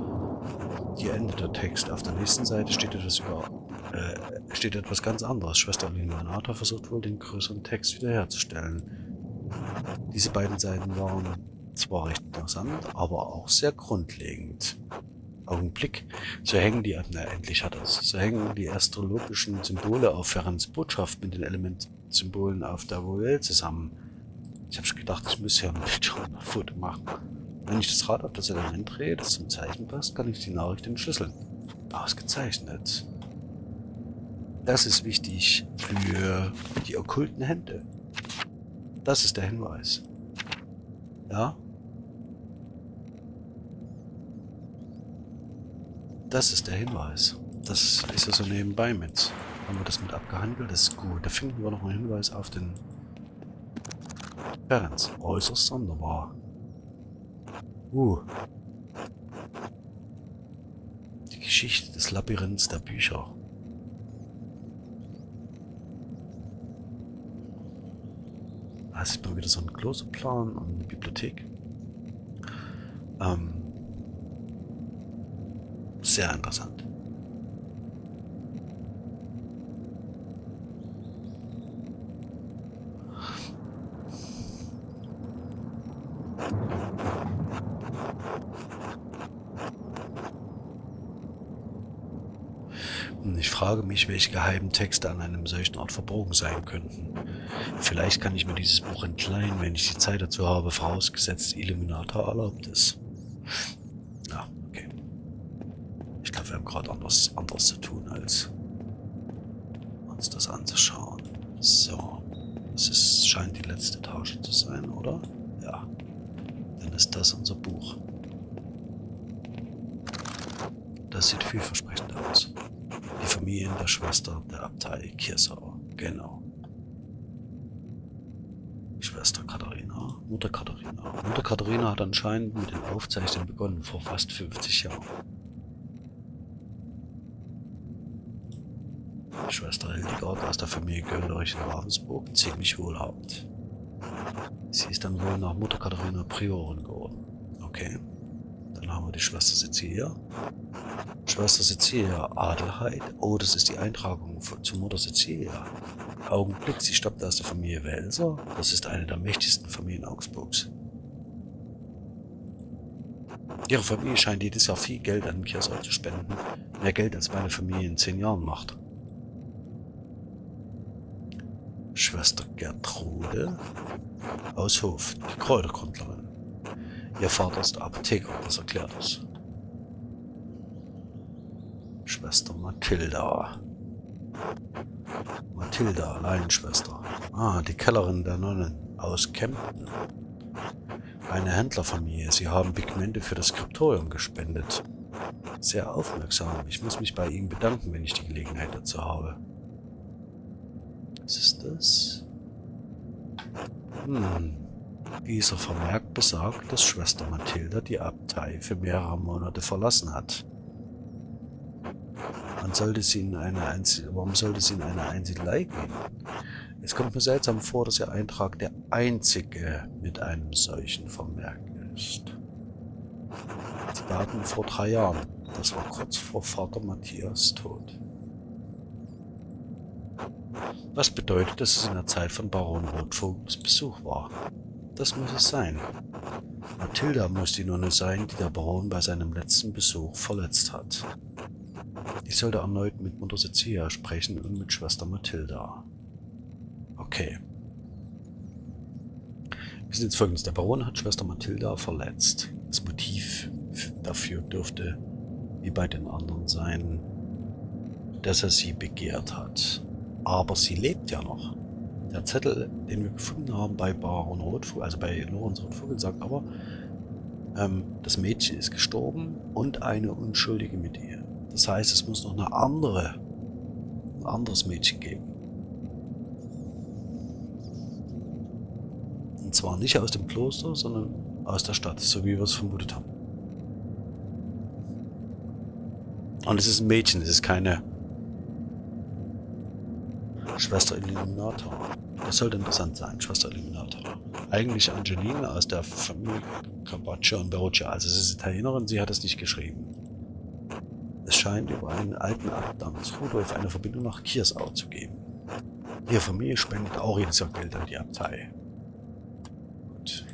Hier endet der Text. Auf der nächsten Seite steht etwas über äh, steht etwas ganz anderes. Schwester Illuminata versucht wohl, den größeren Text wiederherzustellen. Diese beiden Seiten waren zwar recht interessant, aber auch sehr grundlegend. Augenblick, so hängen die, na endlich hat es, so hängen die astrologischen Symbole auf Ferrans Botschaft mit den Elementsymbolen auf der Vowel zusammen. Ich habe schon gedacht, ich müsste ja ein Bildschirmfoto machen. Wenn ich das Rad auf das Element drehe, das zum Zeichen passt, kann ich die Nachricht entschlüsseln. Ausgezeichnet. Das ist wichtig für die okkulten Hände. Das ist der Hinweis. Ja? Das ist der Hinweis. Das ist ja so nebenbei mit. Haben wir das mit abgehandelt? Das ist gut. Da finden wir noch einen Hinweis auf den Ferenc. Äußerst sonderbar. Uh. Die Geschichte des Labyrinths der Bücher. Da sieht man wieder so einen Klosterplan und eine Bibliothek. Ähm, sehr interessant. Ich frage mich, welche geheimen Texte an einem solchen Ort verborgen sein könnten. Vielleicht kann ich mir dieses Buch entleihen, wenn ich die Zeit dazu habe, vorausgesetzt Illuminator erlaubt ist. Ja, okay. Ich glaube, wir haben gerade anders, anderes zu tun, als uns das anzuschauen. So. Das ist, scheint die letzte Etage zu sein, oder? Ja. Dann ist das unser Buch. Das sieht vielversprechend aus. Die Familien der Schwester der Abtei Kirsau. Genau. Schwester Katharina, Mutter Katharina. Mutter Katharina hat anscheinend mit den Aufzeichnungen begonnen, vor fast 50 Jahren. Schwester Hildegard aus der Familie Göllerich in Ravensburg, ziemlich wohlhabend. Sie ist dann wohl nach Mutter Katharina Priorin geworden. Okay. Dann haben wir die Schwester Cecilia. Schwester Cecilia, Adelheid. Oh, das ist die Eintragung zu Mutter Cecilia. Augenblick, sie stammt aus der Familie Welser. Das ist eine der mächtigsten Familien Augsburgs. Ihre Familie scheint jedes Jahr viel Geld an den Kirchsaal zu spenden. Mehr Geld, als meine Familie in zehn Jahren macht. Schwester Gertrude aus Hof, die Kräutergrundlerin. Ihr Vater ist Apotheker, das erklärt es. Schwester Mathilda. Mathilda, Laienschwester. Ah, die Kellerin der Nonnen aus Kempten. Eine Händlerfamilie. Sie haben Pigmente für das Skriptorium gespendet. Sehr aufmerksam. Ich muss mich bei Ihnen bedanken, wenn ich die Gelegenheit dazu habe. Was ist das? Hm. Dieser Vermerk besagt, dass Schwester Mathilda die Abtei für mehrere Monate verlassen hat. Man sollte sie in eine Einzel Warum sollte sie in eine Einsiedelei gehen? Es kommt mir seltsam vor, dass Ihr Eintrag der einzige mit einem solchen Vermerk ist. Die Daten vor drei Jahren. Das war kurz vor Vater Matthias Tod. Was bedeutet, dass es in der Zeit von Baron Rotvogels Besuch war. Das muss es sein. Mathilda muss die Nonne sein, die der Baron bei seinem letzten Besuch verletzt hat. Ich sollte erneut mit Mutter Cecilia sprechen und mit Schwester Mathilda. Okay. Wir sind jetzt folgendes. Der Baron hat Schwester Mathilda verletzt. Das Motiv dafür dürfte, wie bei den anderen sein, dass er sie begehrt hat. Aber sie lebt ja noch. Der Zettel, den wir gefunden haben bei Baron Rotvogel, also bei Lorenz Rotvogel, sagt aber, ähm, das Mädchen ist gestorben und eine Unschuldige mit ihr. Das heißt, es muss noch eine andere, ein anderes Mädchen geben. Und zwar nicht aus dem Kloster, sondern aus der Stadt, so wie wir es vermutet haben. Und es ist ein Mädchen, es ist keine Schwester Illuminator. Das sollte interessant sein, Schwester Illuminator. Eigentlich Angelina aus der Familie Carpaccio und Berruccia. Also sie ist Italienerin, sie hat es nicht geschrieben. Es scheint über einen alten Akt namens Rudolf eine Verbindung nach Kiersau zu geben. Ihre Familie spendet auch jedes Jahr Geld an die Abtei. Gut.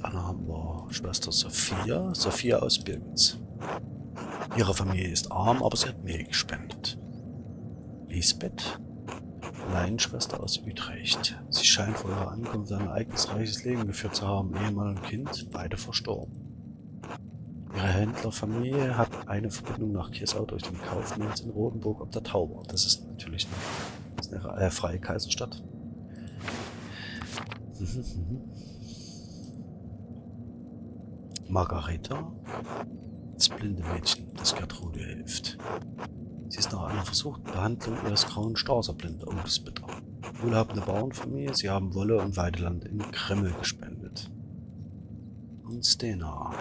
Dann haben wir Schwester Sophia, Sophia aus Birgitz. Ihre Familie ist arm, aber sie hat Mehl gespendet. Lisbeth. Laienschwester aus Utrecht. Sie scheint vor ihrer Ankunft ein ereignisreiches Leben geführt zu haben. Ehemann und Kind, beide verstorben. Ihre Händlerfamilie hat eine Verbindung nach Kiesau durch den Kaufmanns in Rotenburg ob der Tauber. Das ist natürlich eine, das ist eine äh, freie Kaiserstadt. Margareta, das blinde Mädchen, das Gertrude hilft. Sie ist nach einer versuchten Behandlung ihres grauen Stars blind. Das ist bitter. Wohlhabende Bauernfamilie, sie haben Wolle und Weideland in Kremmel gespendet. Und Stena.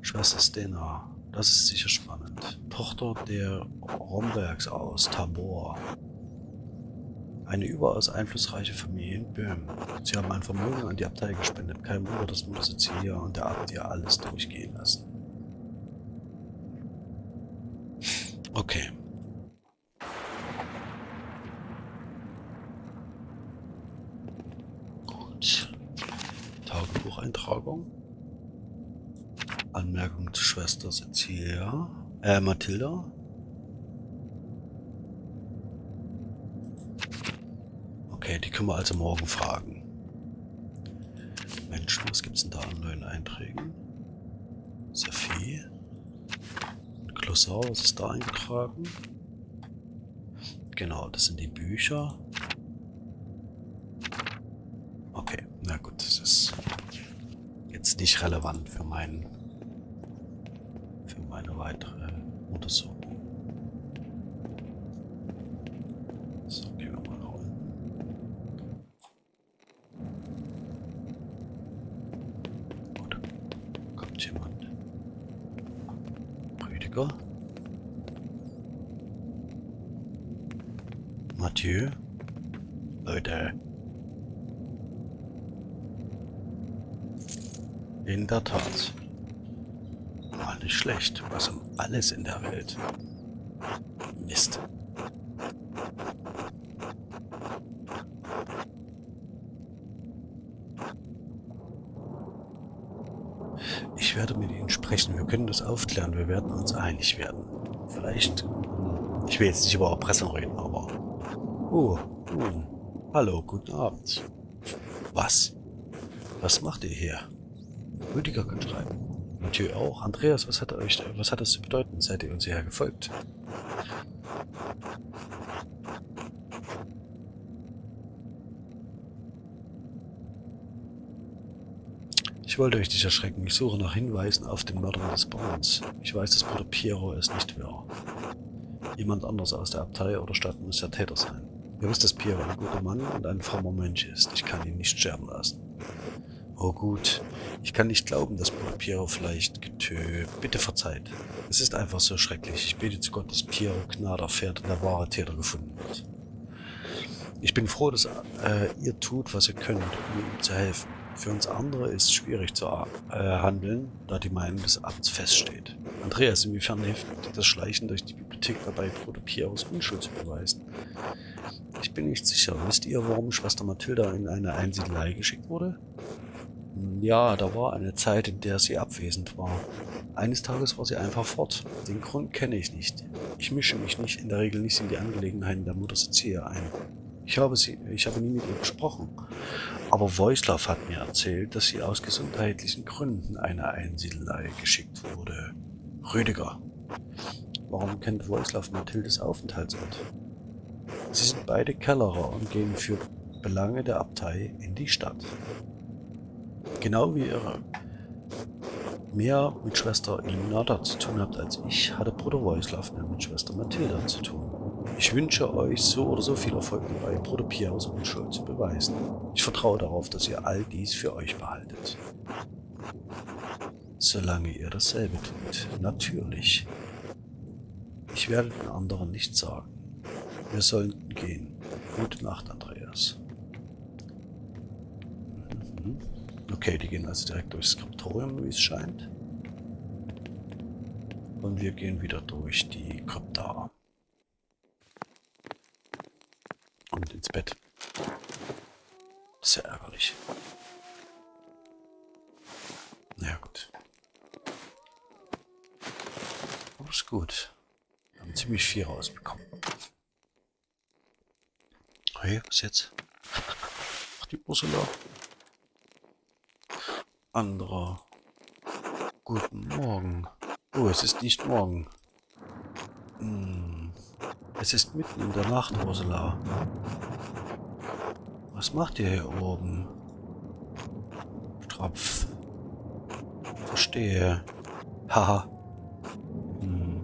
Schwester Stena. Das ist sicher spannend. Tochter der Rombergs aus Tabor. Eine überaus einflussreiche Familie in Böhmen. Sie haben ein Vermögen an die Abtei gespendet. Kein Wunder, dass Mutter Cecilia und der Abt ihr alles durchgehen lassen. Okay. Gut. Tagebucheintragung. Anmerkung zu Schwester Cecilia. Äh, Mathilda. Okay, die können wir also morgen fragen. Mensch, was gibt's denn da an neuen Einträgen? Sophie. Glossar, was ist da eingetragen? Genau, das sind die Bücher. Okay, na gut, das ist jetzt nicht relevant für meinen für meine weitere Untersuchung. So, gehen wir mal nach unten. Gut, kommt jemand. Rüdiger. Mathieu. Leute. In der Tat. Nicht schlecht. Was um alles in der Welt. Mist. Ich werde mit Ihnen sprechen. Wir können das aufklären. Wir werden uns einig werden. Vielleicht... Ich will jetzt nicht über Erpressung reden, aber... Oh, nun. Hallo, guten Abend. Was? Was macht ihr hier? Rüdiger schreiben. Mathieu auch. Andreas, was hat euch, was hat das zu bedeuten? Seid ihr uns hierher gefolgt? Ich wollte euch nicht erschrecken. Ich suche nach Hinweisen auf den Mörder des Bauerns. Ich weiß, dass Bruder Piero es nicht war. Jemand anders aus der Abtei oder Stadt muss der Täter sein. Ihr wisst, dass Piero ein guter Mann und ein frommer Mönch ist. Ich kann ihn nicht sterben lassen. Oh gut, ich kann nicht glauben, dass Piero vielleicht getö... Bitte verzeiht. Es ist einfach so schrecklich. Ich bete zu Gott, dass Piero Gnade erfährt und der wahre Täter gefunden wird. Ich bin froh, dass äh, ihr tut, was ihr könnt, um ihm zu helfen. Für uns andere ist es schwierig zu äh, handeln, da die Meinung des Abts feststeht. Andreas, inwiefern hilft das Schleichen durch die Bibliothek dabei, Bruder Pieros Unschuld zu beweisen? Ich bin nicht sicher. Wisst ihr, warum Schwester Mathilda in eine Einsiedelei geschickt wurde? Ja, da war eine Zeit, in der sie abwesend war. Eines Tages war sie einfach fort. Den Grund kenne ich nicht. Ich mische mich nicht in der Regel nicht in die Angelegenheiten der Mutter Cecilia ein. Ich habe, sie, ich habe nie mit ihr gesprochen. Aber Wojslav hat mir erzählt, dass sie aus gesundheitlichen Gründen eine Einsiedelei geschickt wurde. Rüdiger. Warum kennt Wojslav Mathildes Aufenthaltsort? Sie sind beide Kellerer und gehen für Belange der Abtei in die Stadt. Genau wie ihr mehr mit Schwester Ilinada zu tun habt als ich, hatte Bruder Wojslav mehr mit Schwester Mathilda zu tun. Ich wünsche euch so oder so viel Erfolg dabei, Bruder Pieros Unschuld zu beweisen. Ich vertraue darauf, dass ihr all dies für euch behaltet. Solange ihr dasselbe tut. Natürlich. Ich werde den anderen nichts sagen. Wir sollten gehen. Gute Nacht, Andreas. Mhm. Okay, die gehen also direkt durchs Skriptorium, wie es scheint. Und wir gehen wieder durch die Krypta. Und ins Bett. Sehr ärgerlich. Na ja, gut. Aber ist gut. Wir haben ziemlich viel rausbekommen. Hey, was jetzt? Ach, die Ursula. Anderer. Guten Morgen. Oh, es ist nicht morgen. Hm. Es ist mitten in der Nacht, Ursula. Was macht ihr hier oben? Strapf. Verstehe. Haha. Hm.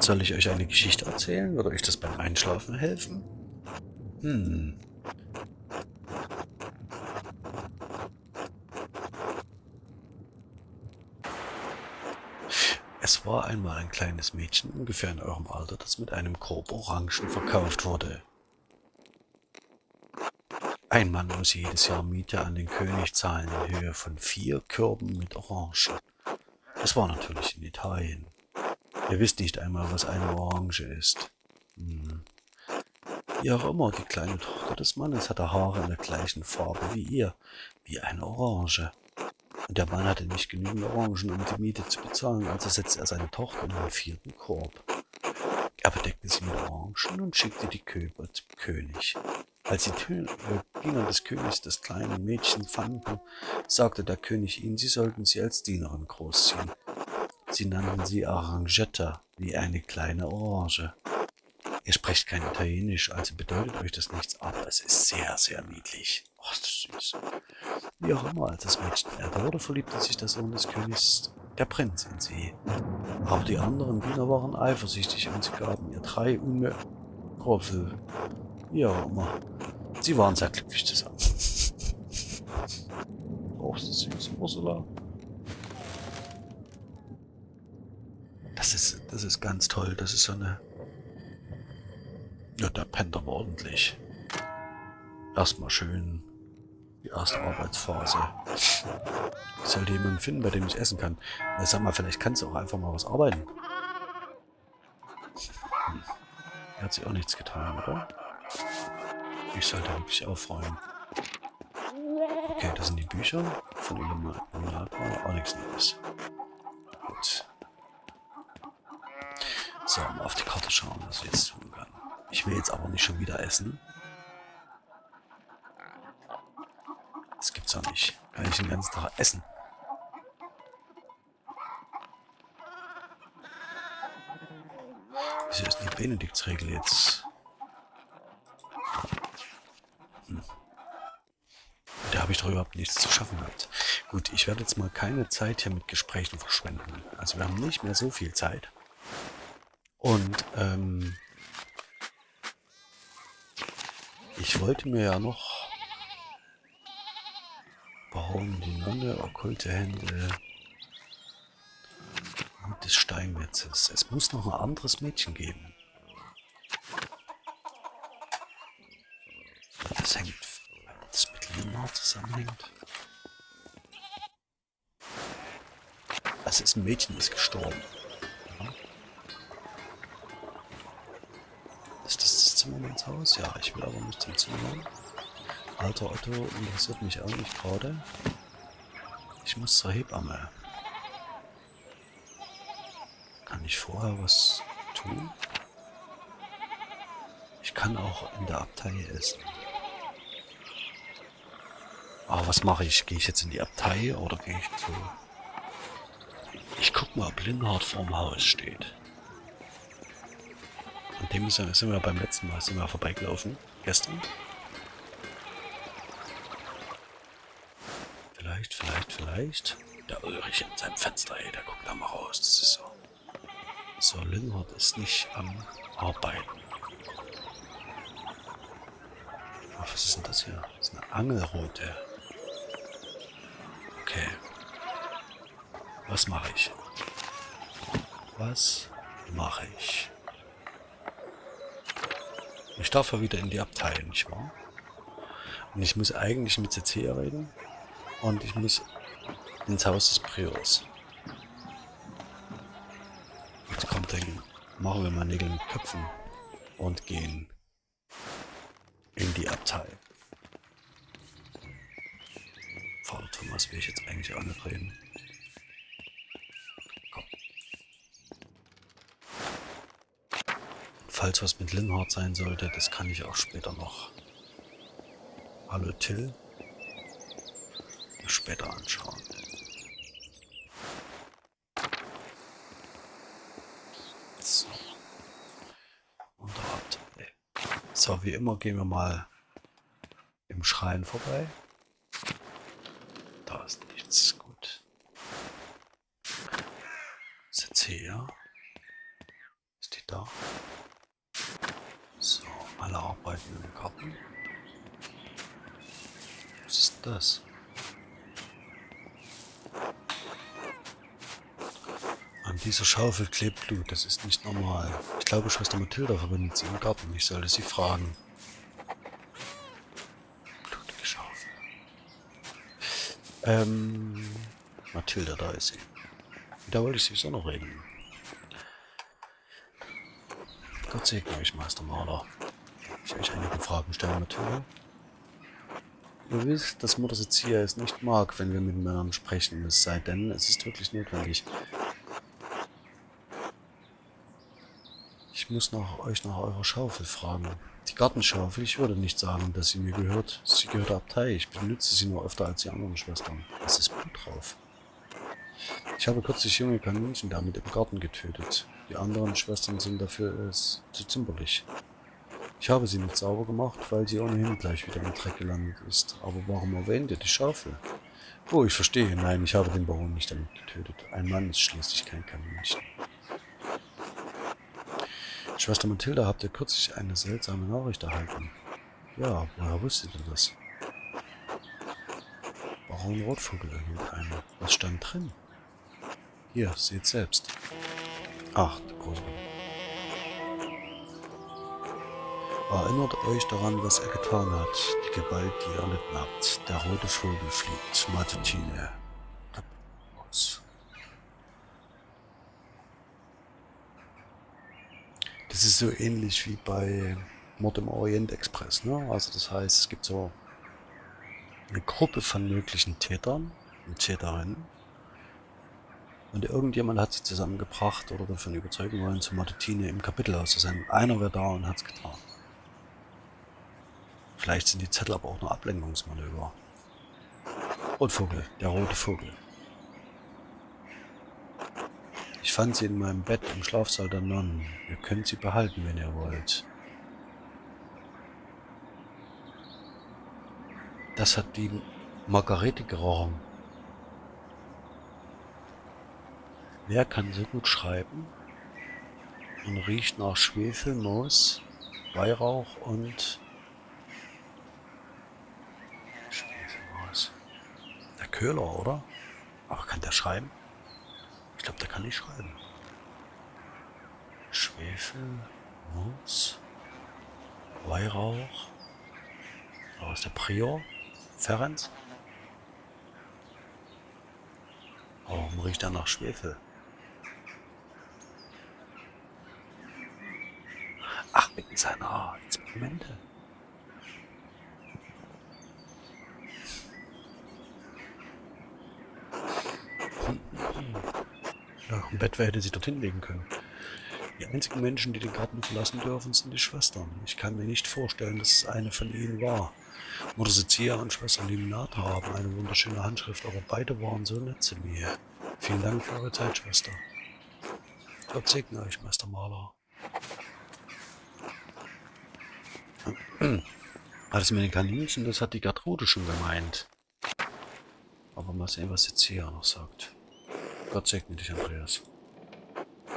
Soll ich euch eine Geschichte erzählen? Würde euch das beim Einschlafen helfen? Hm. Es war einmal ein kleines Mädchen, ungefähr in eurem Alter, das mit einem Korb Orangen verkauft wurde. Ein Mann muss jedes Jahr Miete an den König zahlen in Höhe von vier Körben mit Orangen. Das war natürlich in Italien. Ihr wisst nicht einmal, was eine Orange ist. Hm. Wie auch immer, die kleine Tochter des Mannes hatte Haare in der gleichen Farbe wie ihr, wie eine Orange. Und der Mann hatte nicht genügend Orangen, um die Miete zu bezahlen, also setzte er seine Tochter in den vierten Korb. Er bedeckte sie mit Orangen und schickte die Köber zum König. Als die Diener des Königs das kleine Mädchen fanden, sagte der König ihnen, sie sollten sie als Dienerin großziehen. Sie nannten sie Arrangetta, wie eine kleine Orange. Ihr sprecht kein Italienisch, also bedeutet euch das nichts, aber es ist sehr, sehr niedlich. Ist das süß. Wie auch immer, als das Mädchen älter wurde, verliebte sich der Sohn des Königs, der Prinz, in sie. Aber die anderen Diener waren eifersüchtig und sie gaben ihr drei Unmögliche. Wie auch immer. Sie waren sehr glücklich zusammen. Ist das süß, Ursula. Das ist, das ist ganz toll. Das ist so eine ja, der pennt aber ordentlich. Erstmal schön die erste Arbeitsphase. Ich sollte jemanden finden, bei dem ich essen kann. Na, sag mal, vielleicht kannst du auch einfach mal was arbeiten. Hm. Er hat sich auch nichts getan, oder? Ich sollte wirklich aufräumen. Okay, das sind die Bücher von Illuminator. Auch nichts Neues. Gut. So, mal auf die Karte schauen, was wir jetzt tun können. Ich will jetzt aber nicht schon wieder essen. Das gibt's doch nicht. Kann ich den ganzen Tag essen? Wieso ist die Benediktsregel jetzt? Hm. Da habe ich doch überhaupt nichts zu schaffen gehabt. Gut, ich werde jetzt mal keine Zeit hier mit Gesprächen verschwenden. Also wir haben nicht mehr so viel Zeit. Und ähm, Ich wollte mir ja noch... Warum die Nonne, okkulte Hände des Steinmetzes. Es muss noch ein anderes Mädchen geben. Das hängt... Das mit Leonard zusammenhängt. Also ist ein Mädchen ist gestorben. Zimmer ins Haus? Ja, ich will aber nicht zum Zimmer. Alter Otto interessiert mich auch nicht gerade. Ich muss zur Hebamme. Kann ich vorher was tun? Ich kann auch in der Abtei essen. Aber was mache ich? Gehe ich jetzt in die Abtei oder gehe ich zu... Ich guck mal, ob Linhard vorm Haus steht. An dem sind wir beim letzten Mal sind wir vorbeigelaufen. Gestern. Vielleicht. Der Ulrich in seinem Fenster, ey, der guckt da mal raus. Das ist so. So, Linhard ist nicht am Arbeiten. Ach, was ist denn das hier? Das ist eine Angelroute. Okay. Was mache ich? Was mache ich? Ich darf ja wieder in die Abtei, nicht wahr? Und ich muss eigentlich mit CC reden. Und ich muss ins Haus des Priors. Jetzt kommt dann, machen wir mal Nägel mit Köpfen und gehen in die Abtei. Vater Thomas will ich jetzt eigentlich auch nicht reden. falls was mit Linhard sein sollte, das kann ich auch später noch Hallo Till. Später anschauen. So. Unterabteil. So, wie immer gehen wir mal im Schrein vorbei. Da ist nichts. Gut. Ist jetzt hier? Ist die da? So, alle arbeiten im Garten. Was ist das? An dieser Schaufel klebt Blut. Das ist nicht normal. Ich glaube, Schwester Mathilda verbindet sie im Garten. Ich sollte sie fragen. Blutige Schaufel. Ähm, Mathilda, da ist sie. Da wollte ich sowieso noch reden. Gott segne euch, Meister Maler. Ich euch einige Fragen stellen, Mathilda. Ihr wisst, dass Mutter Sezia es nicht mag, wenn wir miteinander sprechen, es sei denn, es ist wirklich notwendig. Muss nach euch nach eurer Schaufel fragen. Die Gartenschaufel, ich würde nicht sagen, dass sie mir gehört. Sie gehört der Abtei. Ich benutze sie nur öfter als die anderen Schwestern. Es ist Blut drauf. Ich habe kürzlich junge Kaninchen damit im Garten getötet. Die anderen Schwestern sind dafür es zu zimperlich. Ich habe sie nicht sauber gemacht, weil sie ohnehin gleich wieder im Dreck gelandet ist. Aber warum erwähnt ihr die Schaufel? Oh, ich verstehe. Nein, ich habe den Baron nicht damit getötet. Ein Mann ist schließlich kein Kaninchen. Schwester Mathilda, habt ihr kürzlich eine seltsame Nachricht erhalten? Ja, woher wusstet ihr das? Baron Rotvogel erhielt eine. Was stand drin? Hier, seht selbst. Ach, der große Erinnert euch daran, was er getan hat. Die Gewalt, die ihr erlitten habt. Der rote Vogel fliegt. Matutine. Das ist so ähnlich wie bei Mord im Orient Express. Ne? Also das heißt, es gibt so eine Gruppe von möglichen Tätern und Täterinnen. Und irgendjemand hat sie zusammengebracht oder davon überzeugen wollen, zur Matutine im Kapitelhaus zu sein. Einer wäre da und hat es getan. Vielleicht sind die Zettel aber auch nur Ablenkungsmanöver. Rotvogel, der rote Vogel. Ich fand sie in meinem Bett im Schlafsaal der Nonnen. Ihr könnt sie behalten, wenn ihr wollt. Das hat die Margarete gerochen. Wer kann so gut schreiben und riecht nach Schwefel, Moos, Weihrauch und Köhler, oder? Ach, kann der schreiben? Ich glaube, der kann nicht schreiben. Schwefel, Moos, Weihrauch. Da ist der Prior, Ferenc. Warum riecht er nach Schwefel? Ach, wegen seiner Experimente. Ja, im Bett hätte sie dorthin legen können. Die einzigen Menschen, die den Garten verlassen dürfen, sind die Schwestern. Ich kann mir nicht vorstellen, dass es eine von ihnen war. Mutter Sezia und Schwester Liminata haben eine wunderschöne Handschrift, aber beide waren so nett zu mir. Vielen Dank für eure Zeit, Schwester. Gott segne euch, Meister Maler. Alles mit den Kaninchen, das hat die Gertrude schon gemeint. Aber mal sehen, was Sezia noch sagt. Gott segne dich, Andreas.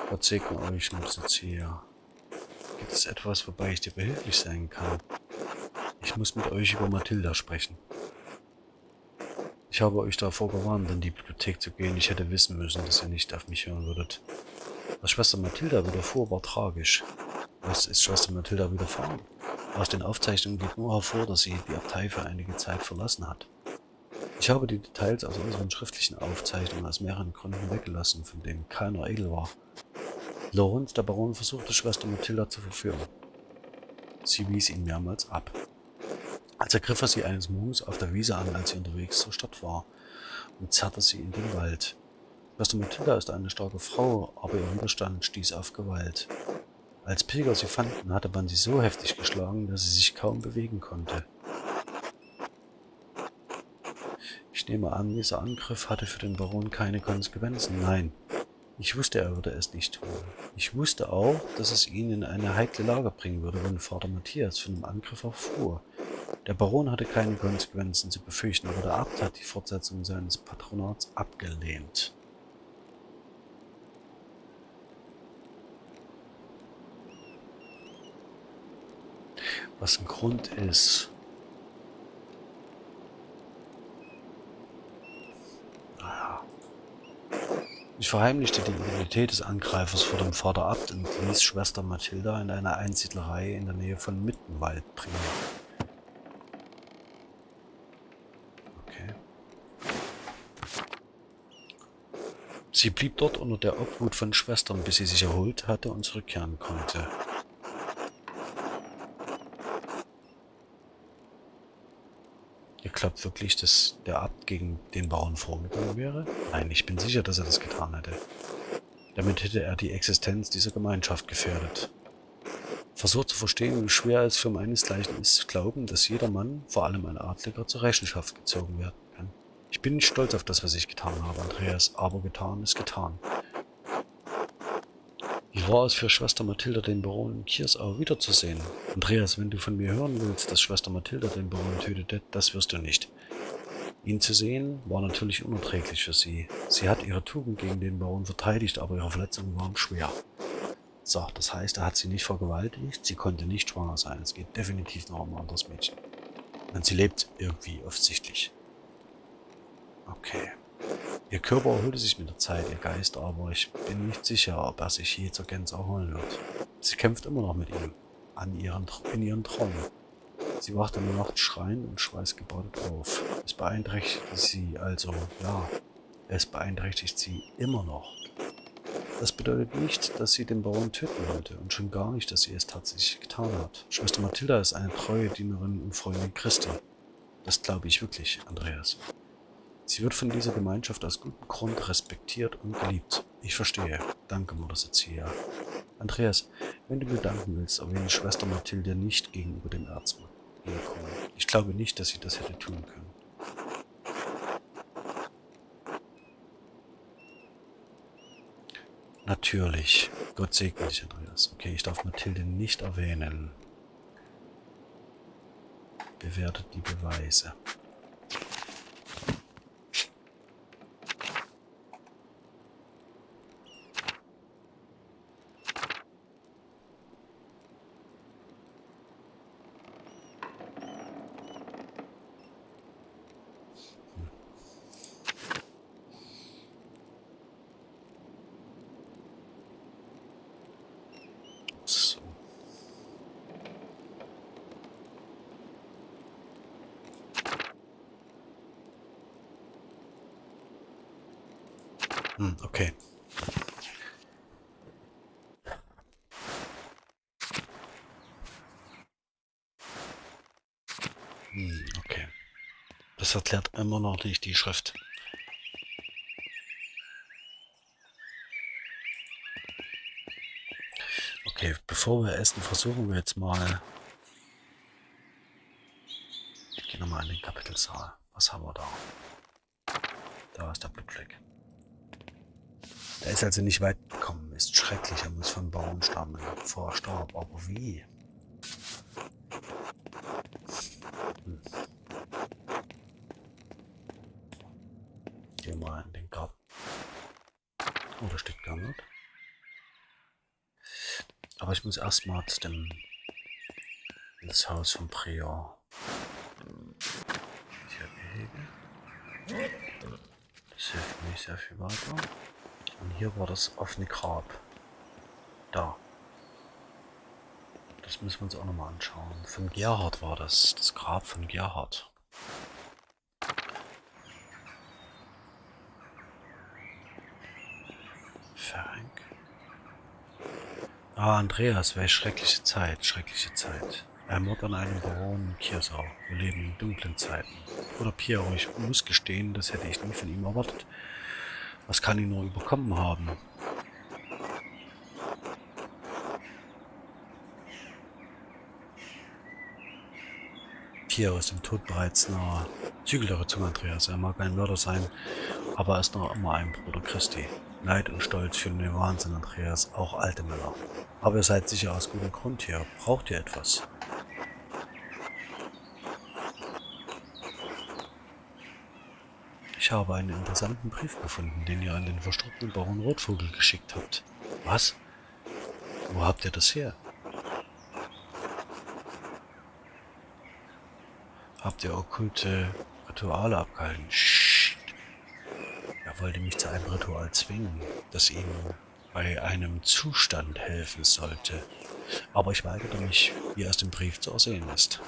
Gott segne euch, Mutzerzieher. Gibt es etwas, wobei ich dir behilflich sein kann? Ich muss mit euch über Mathilda sprechen. Ich habe euch davor gewarnt, in die Bibliothek zu gehen. Ich hätte wissen müssen, dass ihr nicht auf mich hören würdet. Was Schwester Mathilda widerfuhr, war tragisch. Was ist Schwester Mathilda widerfahren? Aus den Aufzeichnungen geht nur hervor, dass sie die Abtei für einige Zeit verlassen hat. Ich habe die Details aus unseren schriftlichen Aufzeichnungen aus mehreren Gründen weggelassen, von denen keiner edel war. Lorenz, der Baron, versuchte Schwester Mathilda zu verführen. Sie wies ihn mehrmals ab. Als ergriff er sie eines Morgens auf der Wiese an, als sie unterwegs zur Stadt war, und zerrte sie in den Wald. Schwester Mathilda ist eine starke Frau, aber ihr Widerstand stieß auf Gewalt. Als Pilger sie fanden, hatte man sie so heftig geschlagen, dass sie sich kaum bewegen konnte. Ich nehme an, dieser Angriff hatte für den Baron keine Konsequenzen. Nein, ich wusste, er würde es nicht tun. Ich wusste auch, dass es ihn in eine heikle Lage bringen würde, wenn Vater Matthias von dem Angriff erfuhr. Der Baron hatte keine Konsequenzen zu befürchten, aber der Abt hat die Fortsetzung seines Patronats abgelehnt. Was ein Grund ist, Ich verheimlichte die Identität des Angreifers vor dem Vater Abt und ließ Schwester Mathilda in eine Einsiedlerei in der Nähe von Mittenwald bringen. Okay. Sie blieb dort unter der Obhut von Schwestern, bis sie sich erholt hatte und zurückkehren konnte. Ihr glaubt wirklich, dass der Abt gegen den Bauern vorgegangen wäre? Nein, ich bin sicher, dass er das getan hätte. Damit hätte er die Existenz dieser Gemeinschaft gefährdet. Versucht zu verstehen, wie schwer es für meinesgleichen ist, zu glauben, dass jeder Mann, vor allem ein Adliger, zur Rechenschaft gezogen werden kann. Ich bin nicht stolz auf das, was ich getan habe, Andreas, aber getan ist getan. Wie war es für Schwester Mathilda, den Baron in Kiersau wiederzusehen? Andreas, wenn du von mir hören willst, dass Schwester Mathilda den Baron tötete, das wirst du nicht. Ihn zu sehen, war natürlich unerträglich für sie. Sie hat ihre Tugend gegen den Baron verteidigt, aber ihre Verletzungen waren schwer. So, das heißt, er hat sie nicht vergewaltigt, sie konnte nicht schwanger sein. Es geht definitiv noch um ein anderes Mädchen. Und sie lebt irgendwie offensichtlich. Okay. Ihr Körper erholte sich mit der Zeit, ihr Geist aber. Ich bin nicht sicher, ob er sich je zur Gänze erholen wird. Sie kämpft immer noch mit ihm. An ihren, in ihren Träumen. Sie wacht in der Nacht schreiend und schweißgebadet auf. Es beeinträchtigt sie also, ja, es beeinträchtigt sie immer noch. Das bedeutet nicht, dass sie den Bauern töten wollte und schon gar nicht, dass sie es tatsächlich getan hat. Schwester Mathilda ist eine treue Dienerin und Freundin Christi. Das glaube ich wirklich, Andreas. Sie wird von dieser Gemeinschaft aus gutem Grund respektiert und geliebt. Ich verstehe. Danke, Mutter Cecilia. Andreas, wenn du mir danken willst, erwähne Schwester Mathilde nicht gegenüber dem Erzmann. Ich glaube nicht, dass sie das hätte tun können. Natürlich. Gott segne dich, Andreas. Okay, ich darf Mathilde nicht erwähnen. Bewertet die Beweise. Hm, okay. Hm, okay. Erklärt immer noch nicht die Schrift. Okay, bevor wir essen, versuchen wir jetzt mal... Ich gehe nochmal in den Kapitelsaal. Was haben wir da? Da ist der Blutfleck. Er ist also nicht weit gekommen, ist schrecklich, er muss vom Baum stammen, bevor er starb. Aber wie? Hm. Geh mal in den Garten. Oh, da steht gar nicht. Muss erstmal zu dem ins Haus vom Prior. Hier Gehege. Das hilft mir nicht sehr viel weiter. Und hier war das offene Grab. Da. Das müssen wir uns auch nochmal anschauen. Von Gerhard war das. Das Grab von Gerhard. Frank. Ah, Andreas, welche schreckliche Zeit, schreckliche Zeit. Er Mord an einem Baron in Kiersau. Wir leben in dunklen Zeiten. Oder Piero, ich muss gestehen, das hätte ich nie von ihm erwartet. Was kann ihn nur überkommen haben? Kia aus dem Tod bereits nah. Zügel zum Andreas. Er mag ein Mörder sein, aber er ist noch immer ein Bruder Christi. Neid und Stolz führen den Wahnsinn, Andreas, auch alte Männer. Aber ihr seid sicher aus gutem Grund hier. Braucht ihr etwas? Ich habe einen interessanten Brief gefunden, den ihr an den verstorbenen Baron Rotvogel geschickt habt. Was? Wo habt ihr das her? Habt ihr okkulte Rituale abgehalten? Shit. Wollte mich zu einem Ritual zwingen, das ihm bei einem Zustand helfen sollte. Aber ich weigerte mich, wie aus dem Brief zu ersehen ist.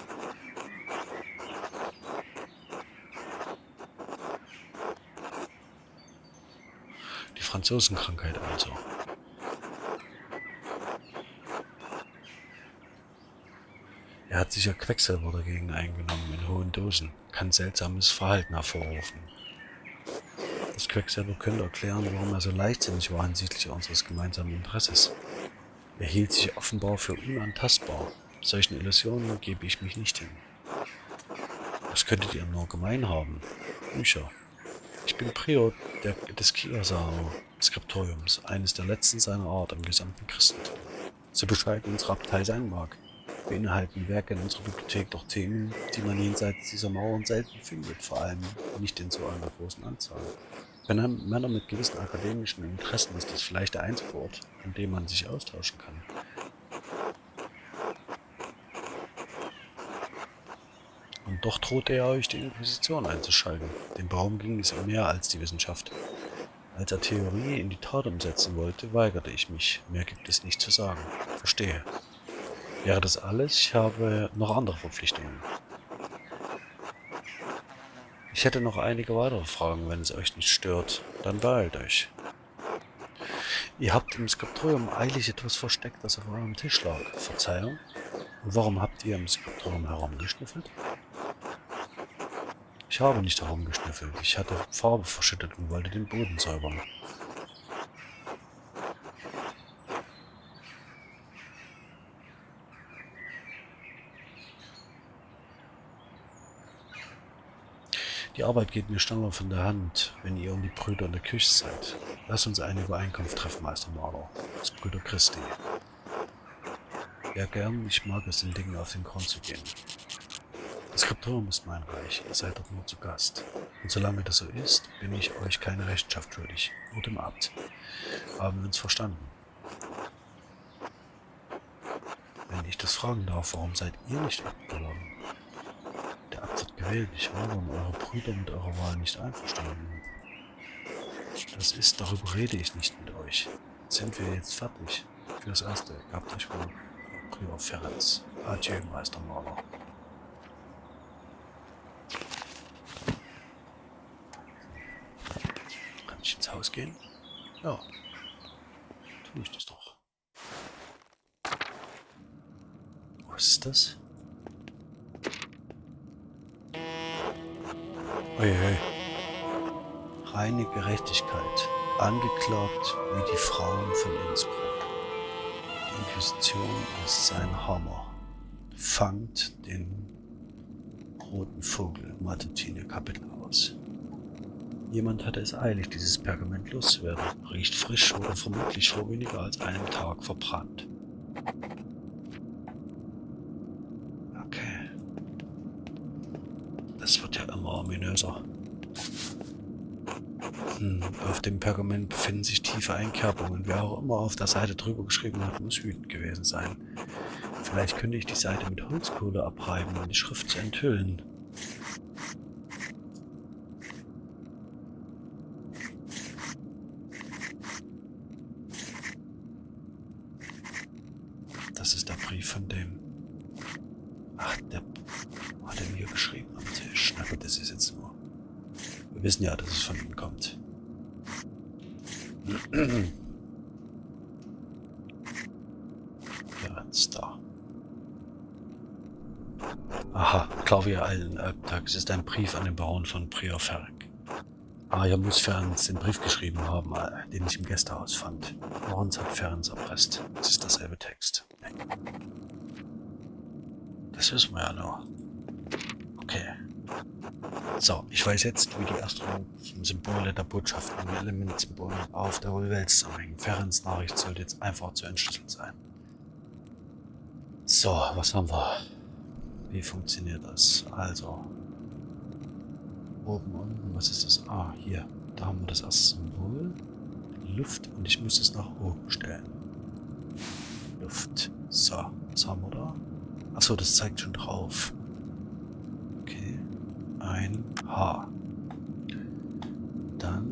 Die Franzosenkrankheit also. Er hat sicher Quecksilber dagegen eingenommen in hohen Dosen, kann seltsames Verhalten hervorrufen. Quecksilber könnte erklären, warum er so leichtsinnig war hinsichtlich unseres gemeinsamen Interesses. Er hielt sich offenbar für unantastbar. Solchen Illusionen gebe ich mich nicht hin. Was könntet ihr nur gemein haben? Bücher. Ich bin Prior der, des Kiasao-Skriptoriums, eines der letzten seiner Art im gesamten Christentum. So bescheiden unsere Abtei sein mag, beinhalten Werke in unserer Bibliothek doch Themen, die man jenseits dieser Mauern selten findet, vor allem nicht in so einer großen Anzahl. Für Männer mit gewissen akademischen Interessen ist das vielleicht der einzige Ort, an dem man sich austauschen kann. Und doch drohte er euch die Inquisition einzuschalten. Dem Baum ging es um mehr als die Wissenschaft. Als er Theorie in die Tat umsetzen wollte, weigerte ich mich. Mehr gibt es nicht zu sagen. Verstehe. Wäre das alles? Ich habe noch andere Verpflichtungen. Ich hätte noch einige weitere Fragen, wenn es euch nicht stört. Dann beeilt euch. Ihr habt im Skriptorium eilig etwas versteckt, das auf eurem Tisch lag. Verzeihung? Und warum habt ihr im Skriptorium herumgeschnüffelt? Ich habe nicht herumgeschnüffelt. Ich hatte Farbe verschüttet und wollte den Boden säubern. Die Arbeit geht mir schneller von der Hand, wenn ihr und die Brüder in der Küche seid. Lass uns eine Übereinkunft treffen, Meister Marder. Das Brüder Christi. Ja, gern, ich mag es, den Dingen auf den Grund zu gehen. Das Skriptorium ist mein Reich, ihr seid dort nur zu Gast. Und solange das so ist, bin ich euch keine Rechenschaft schuldig, nur dem Abt. Haben wir uns verstanden? Wenn ich das fragen darf, warum seid ihr nicht Abt gewählt. Ich war um eure Brüder mit eurer Wahl nicht einverstanden. Das ist, darüber rede ich nicht mit euch. Sind wir jetzt fertig? Fürs Erste, gehabt euch wohl, Prior Ferenz. Adieu, Meister Maler. Kann ich ins Haus gehen? Ja. Tue ich das doch. Was ist das? Uiui. Reine Gerechtigkeit. Angeklagt wie die Frauen von Innsbruck. Die Inquisition ist sein Hammer. Fangt den roten Vogel Matutine Kapitel aus. Jemand hatte es eilig, dieses Pergament loszuwerden. Riecht frisch, wurde vermutlich vor weniger als einem Tag verbrannt. Das wird ja immer ominöser. Hm, auf dem Pergament befinden sich tiefe Einkerbungen. Wer auch immer auf der Seite drüber geschrieben hat, muss wütend gewesen sein. Vielleicht könnte ich die Seite mit Holzkohle abreiben, um die Schrift zu enthüllen. Das ist der Brief von dem... Ach, der hat er mir geschrieben am Tisch. Na gut, das ist jetzt nur... Wir wissen ja, dass es von ihm kommt. Ja, ist da. Aha, Claudia allen Albtag. Es ist ein Brief an den Baron von Prior Ferrick. Ah, ja, muss Ferenc den Brief geschrieben haben, äh, den ich im Gästehaus fand. Lorenz hat Ferenc erpresst. Es ist dasselbe Text. Das wissen wir ja nur. So, ich weiß jetzt, wie die astrologischen Symbole der Botschaften und Elementsymbole auf der Welt zusammenhängen. Ferens Nachricht sollte jetzt einfach zu entschlüsseln sein. So, was haben wir? Wie funktioniert das? Also, oben, unten, was ist das? Ah, hier, da haben wir das erste Symbol. Luft und ich muss es nach oben stellen. Luft. So, was haben wir da? Achso, das zeigt schon drauf. Okay. Ein H. Dann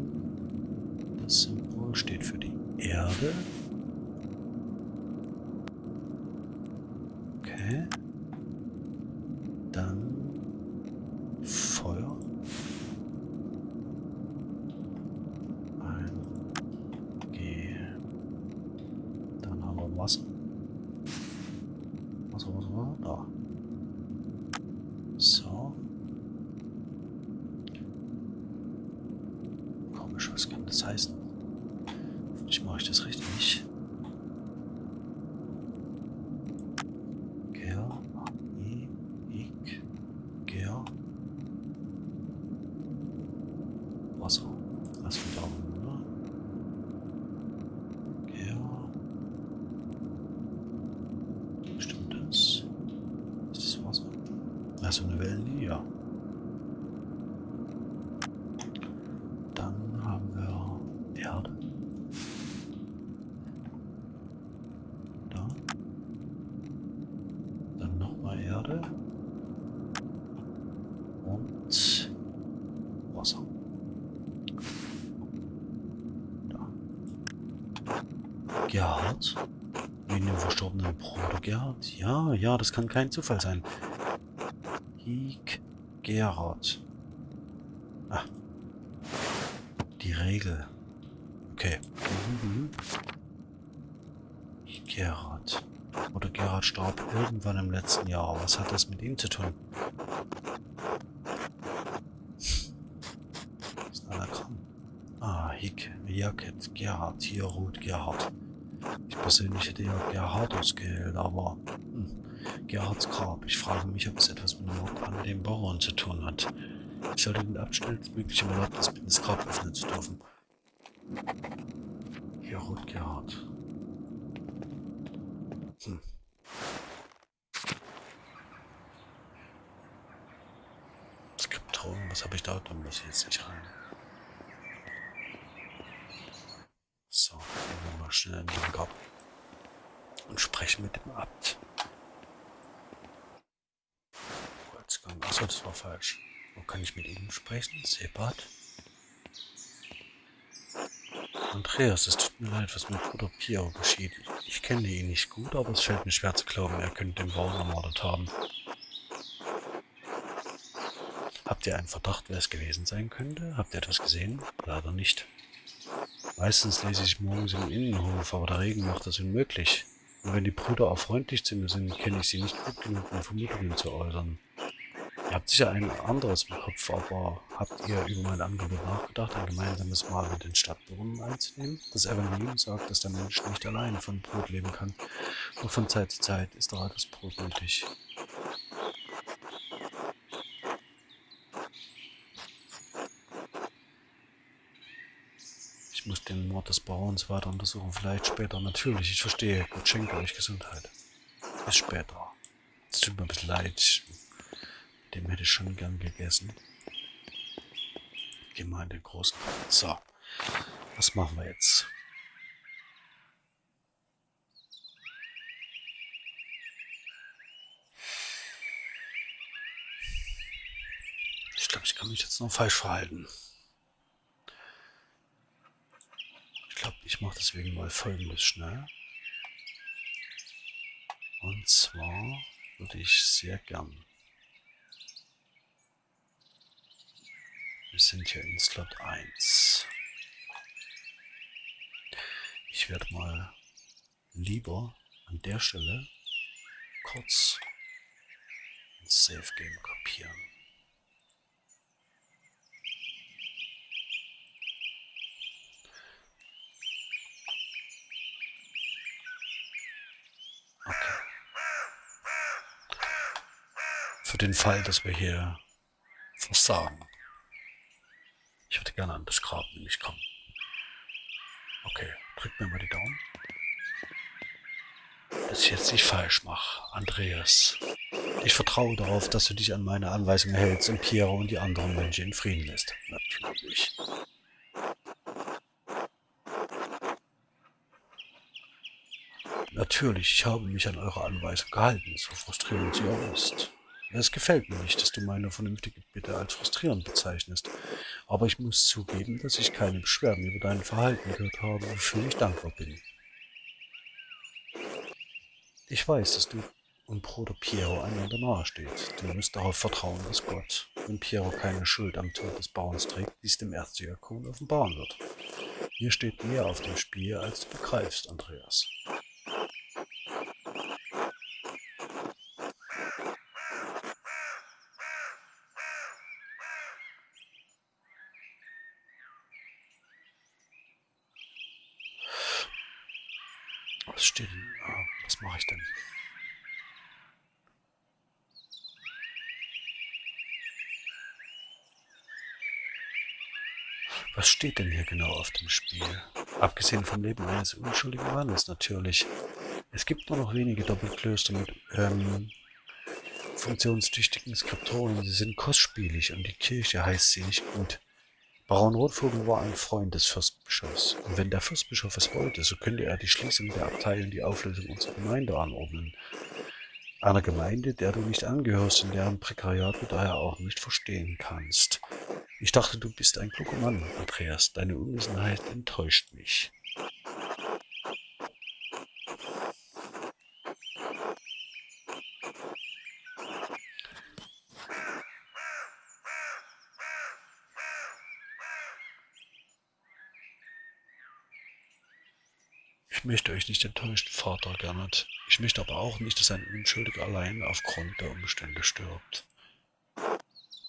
das Symbol steht für die Erde. Okay. Dann Feuer. Ein G. Dann haben wir Wasser. Wasser, Wasser, Wasser. Da. So. Komisch, was kann das heißen? Hoffentlich mache ich das richtig. Ger, I, Ik, Ger. Wasser. Lass mich da oben, oder? Ger. Stimmt das? Ist das Wasser? Also eine Wellenlinie, ja. Dann haben wir Erde. Da. Dann nochmal Erde. Und Wasser. Da. Gerhard. Wegen dem verstorbenen Bruder Gerhard. Ja, ja, das kann kein Zufall sein. Hik Gerhard. Ah. Die Regel. Okay. Gerhard. Oder Gerhard starb irgendwann im letzten Jahr. Was hat das mit ihm zu tun? Ist krank? Ah, Hick, Jacket, Gerhard, hier Ruth Gerhard. Ich persönlich hätte ja Gerhard ausgewählt, aber hm, Gerhards Grab. Ich frage mich, ob es etwas mit dem Mord an dem Bauern zu tun hat. Ich sollte den abschnellstmöglich im Erlaubnis bitten, das Grab öffnen zu dürfen. Ruth Gerhard. Hm. Skription, was habe ich da? Da muss ich jetzt nicht rein. So, gehen wir mal schnell in den Garten und sprechen mit dem Abt. Kurzgang. Achso, das war falsch. Wo kann ich mit ihm sprechen? Sebat? Andreas, es tut mir leid, was mit Bruder Piero geschieht. Ich kenne ihn nicht gut, aber es fällt mir schwer zu glauben, er könnte den Bauern ermordet haben. Habt ihr einen Verdacht, wer es gewesen sein könnte? Habt ihr etwas gesehen? Leider nicht. Meistens lese ich morgens im Innenhof, aber der Regen macht das unmöglich. Und wenn die Brüder auch freundlich zu mir sind, kenne ich sie nicht gut genug, um Vermutungen zu äußern. Habt sicher ein anderes im Kopf, aber habt ihr über mein Angebot nachgedacht, ein gemeinsames Mahl mit den Stadtbewohnern einzunehmen? Das Evangelium sagt, dass der Mensch nicht alleine von Brot leben kann. Nur von Zeit zu Zeit ist das Brot nötig. Ich muss den Mord des Bauerns weiter untersuchen. Vielleicht später. Natürlich, ich verstehe. Gott schenke euch Gesundheit. Bis später. Es tut mir ein bisschen leid. Dem hätte ich schon gern gegessen. Geh mal in den großen. So. Was machen wir jetzt? Ich glaube, ich kann mich jetzt noch falsch verhalten. Ich glaube, ich mache deswegen mal folgendes schnell. Und zwar würde ich sehr gern. Wir sind hier in Slot 1. Ich werde mal lieber an der Stelle kurz ein Save Game kopieren. Für den Fall, dass wir hier Versagen. Ich würde gerne an das Grab nämlich kommen. Okay, drück mir mal die Daumen. Dass ich jetzt nicht falsch mache, Andreas. Ich vertraue darauf, dass du dich an meine Anweisungen hältst und Piero und die anderen Menschen in Frieden lässt. Natürlich. Natürlich, ich habe mich an eure Anweisung gehalten, so frustrierend sie auch ist. Es gefällt mir nicht, dass du meine vernünftige Bitte als frustrierend bezeichnest, aber ich muss zugeben, dass ich keine Beschwerden über dein Verhalten gehört habe, wofür ich dankbar bin. Ich weiß, dass du und Bruder Piero einander nahesteht. Du musst darauf vertrauen, dass Gott, wenn Piero keine Schuld am Tod des Bauerns trägt, dies dem Erzdiakon offenbaren wird. Hier steht mehr auf dem Spiel, als du begreifst, Andreas. Was steht denn? Ah, was mache ich denn? Was steht denn hier genau auf dem Spiel? Abgesehen vom Leben eines unschuldigen Mannes natürlich. Es gibt nur noch wenige Doppelklöster mit ähm, funktionstüchtigen Skriptoren. Sie sind kostspielig und die Kirche heißt sie nicht gut. Baron Rotvogel war ein Freund des Fürstbischofs, und wenn der Fürstbischof es wollte, so könnte er die Schließung der Abtei und die Auflösung unserer Gemeinde anordnen. Einer Gemeinde, der du nicht angehörst und deren Prekariat du daher auch nicht verstehen kannst. Ich dachte, du bist ein kluger Mann, Andreas. Deine Unwissenheit enttäuscht mich. Ich möchte euch nicht enttäuschen, Vater Gernot. Ich möchte aber auch nicht, dass ein Unschuldiger allein aufgrund der Umstände stirbt.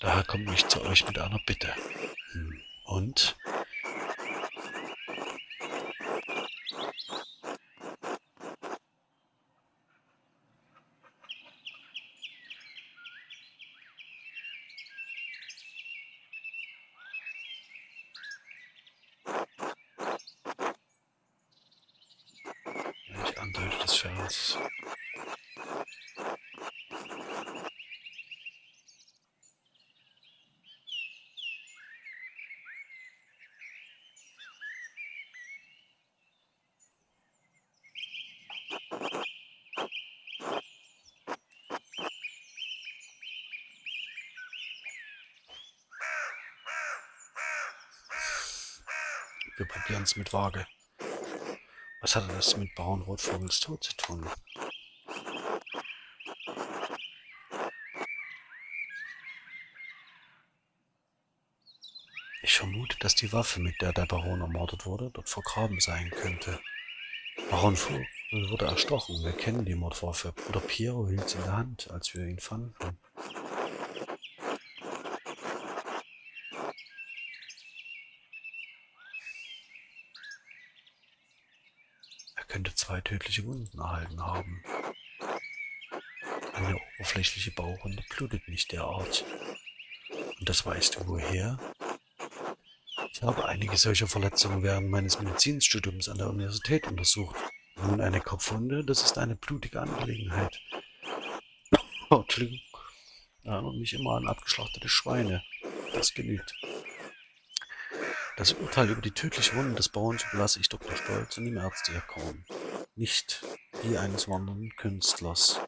Daher komme ich zu euch mit einer Bitte. Hm. Und? Mit Waage. Was hatte das mit Baron Rotvogels Tod zu tun? Ich vermute, dass die Waffe, mit der der Baron ermordet wurde, dort vergraben sein könnte. Baron Vogel wurde erstochen. Wir kennen die Mordwaffe. Bruder Piero hielt sie in der Hand, als wir ihn fanden. könnte zwei tödliche Wunden erhalten haben. Eine oberflächliche Bauchwunde blutet nicht derart. Und das weißt du woher? Ich habe einige solcher Verletzungen während meines Medizinstudiums an der Universität untersucht. Nun eine Kopfwunde, das ist eine blutige Angelegenheit. Oh, Entschuldigung. Erinnert mich immer an abgeschlachtete Schweine. Das genügt. Das Urteil über die tödliche Wunde des Bauerns überlasse ich Dr. Stolz und dem Ärztediakon, nicht die eines wandernden Künstlers.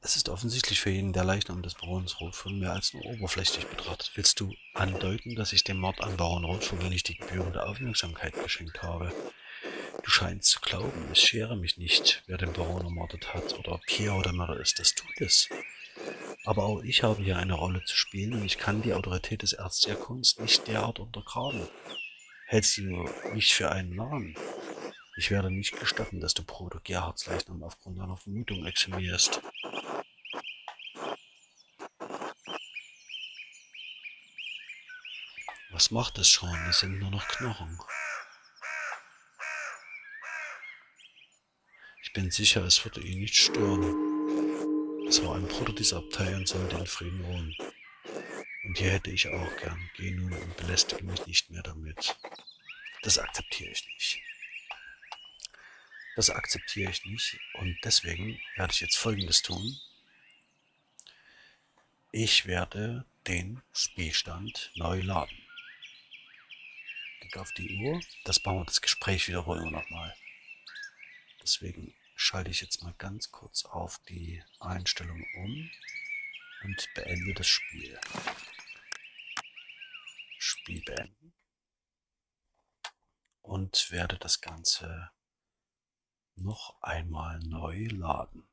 Es ist offensichtlich für jeden der Leichnam des Barons Rothfull mehr als nur oberflächlich betrachtet. Willst du andeuten, dass ich dem Mord an Baron Rothfull nicht die gebührende Aufmerksamkeit geschenkt habe? Du scheinst zu glauben, es schere mich nicht, wer den Baron ermordet hat oder ob Pierre oder Mörder ist. Das tut es. Aber auch ich habe hier eine Rolle zu spielen und ich kann die Autorität des Ärztes der Kunst nicht derart untergraben. Hältst du mich für einen Narren? Ich werde nicht gestatten, dass du Bruder Gerhards Leichnam aufgrund deiner Vermutung exhumierst. Was macht das schon? Es sind nur noch Knochen. Bin sicher, es würde ihn nicht stören. Es war ein Bruder dieser Abtei und sollte in Frieden ruhen. Und hier hätte ich auch gern. Geh nun und belästige mich nicht mehr damit. Das akzeptiere ich nicht. Das akzeptiere ich nicht und deswegen werde ich jetzt folgendes tun. Ich werde den Spielstand neu laden. Klicke auf die Uhr. Das bauen wir das Gespräch wiederholen wir nochmal. Deswegen schalte ich jetzt mal ganz kurz auf die Einstellung um und beende das Spiel. Spiel beenden. Und werde das Ganze noch einmal neu laden.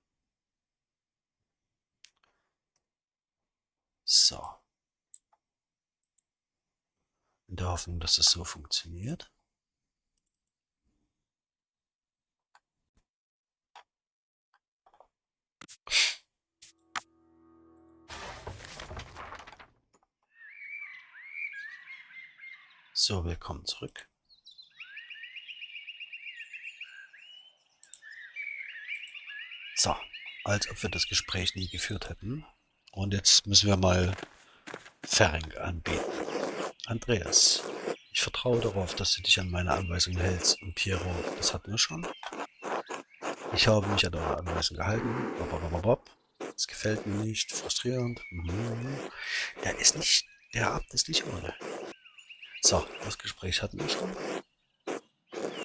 So. In der Hoffnung, dass es so funktioniert. So, willkommen zurück. So, als ob wir das Gespräch nie geführt hätten. Und jetzt müssen wir mal Fering anbieten. Andreas, ich vertraue darauf, dass du dich an meine Anweisungen hältst. Und Piero, das hatten wir schon. Ich habe mich an eure Anweisungen gehalten. Das gefällt mir nicht. Frustrierend. Mhm. Der ist nicht, der Abt ist nicht ohne. So, das Gespräch hatten wir schon.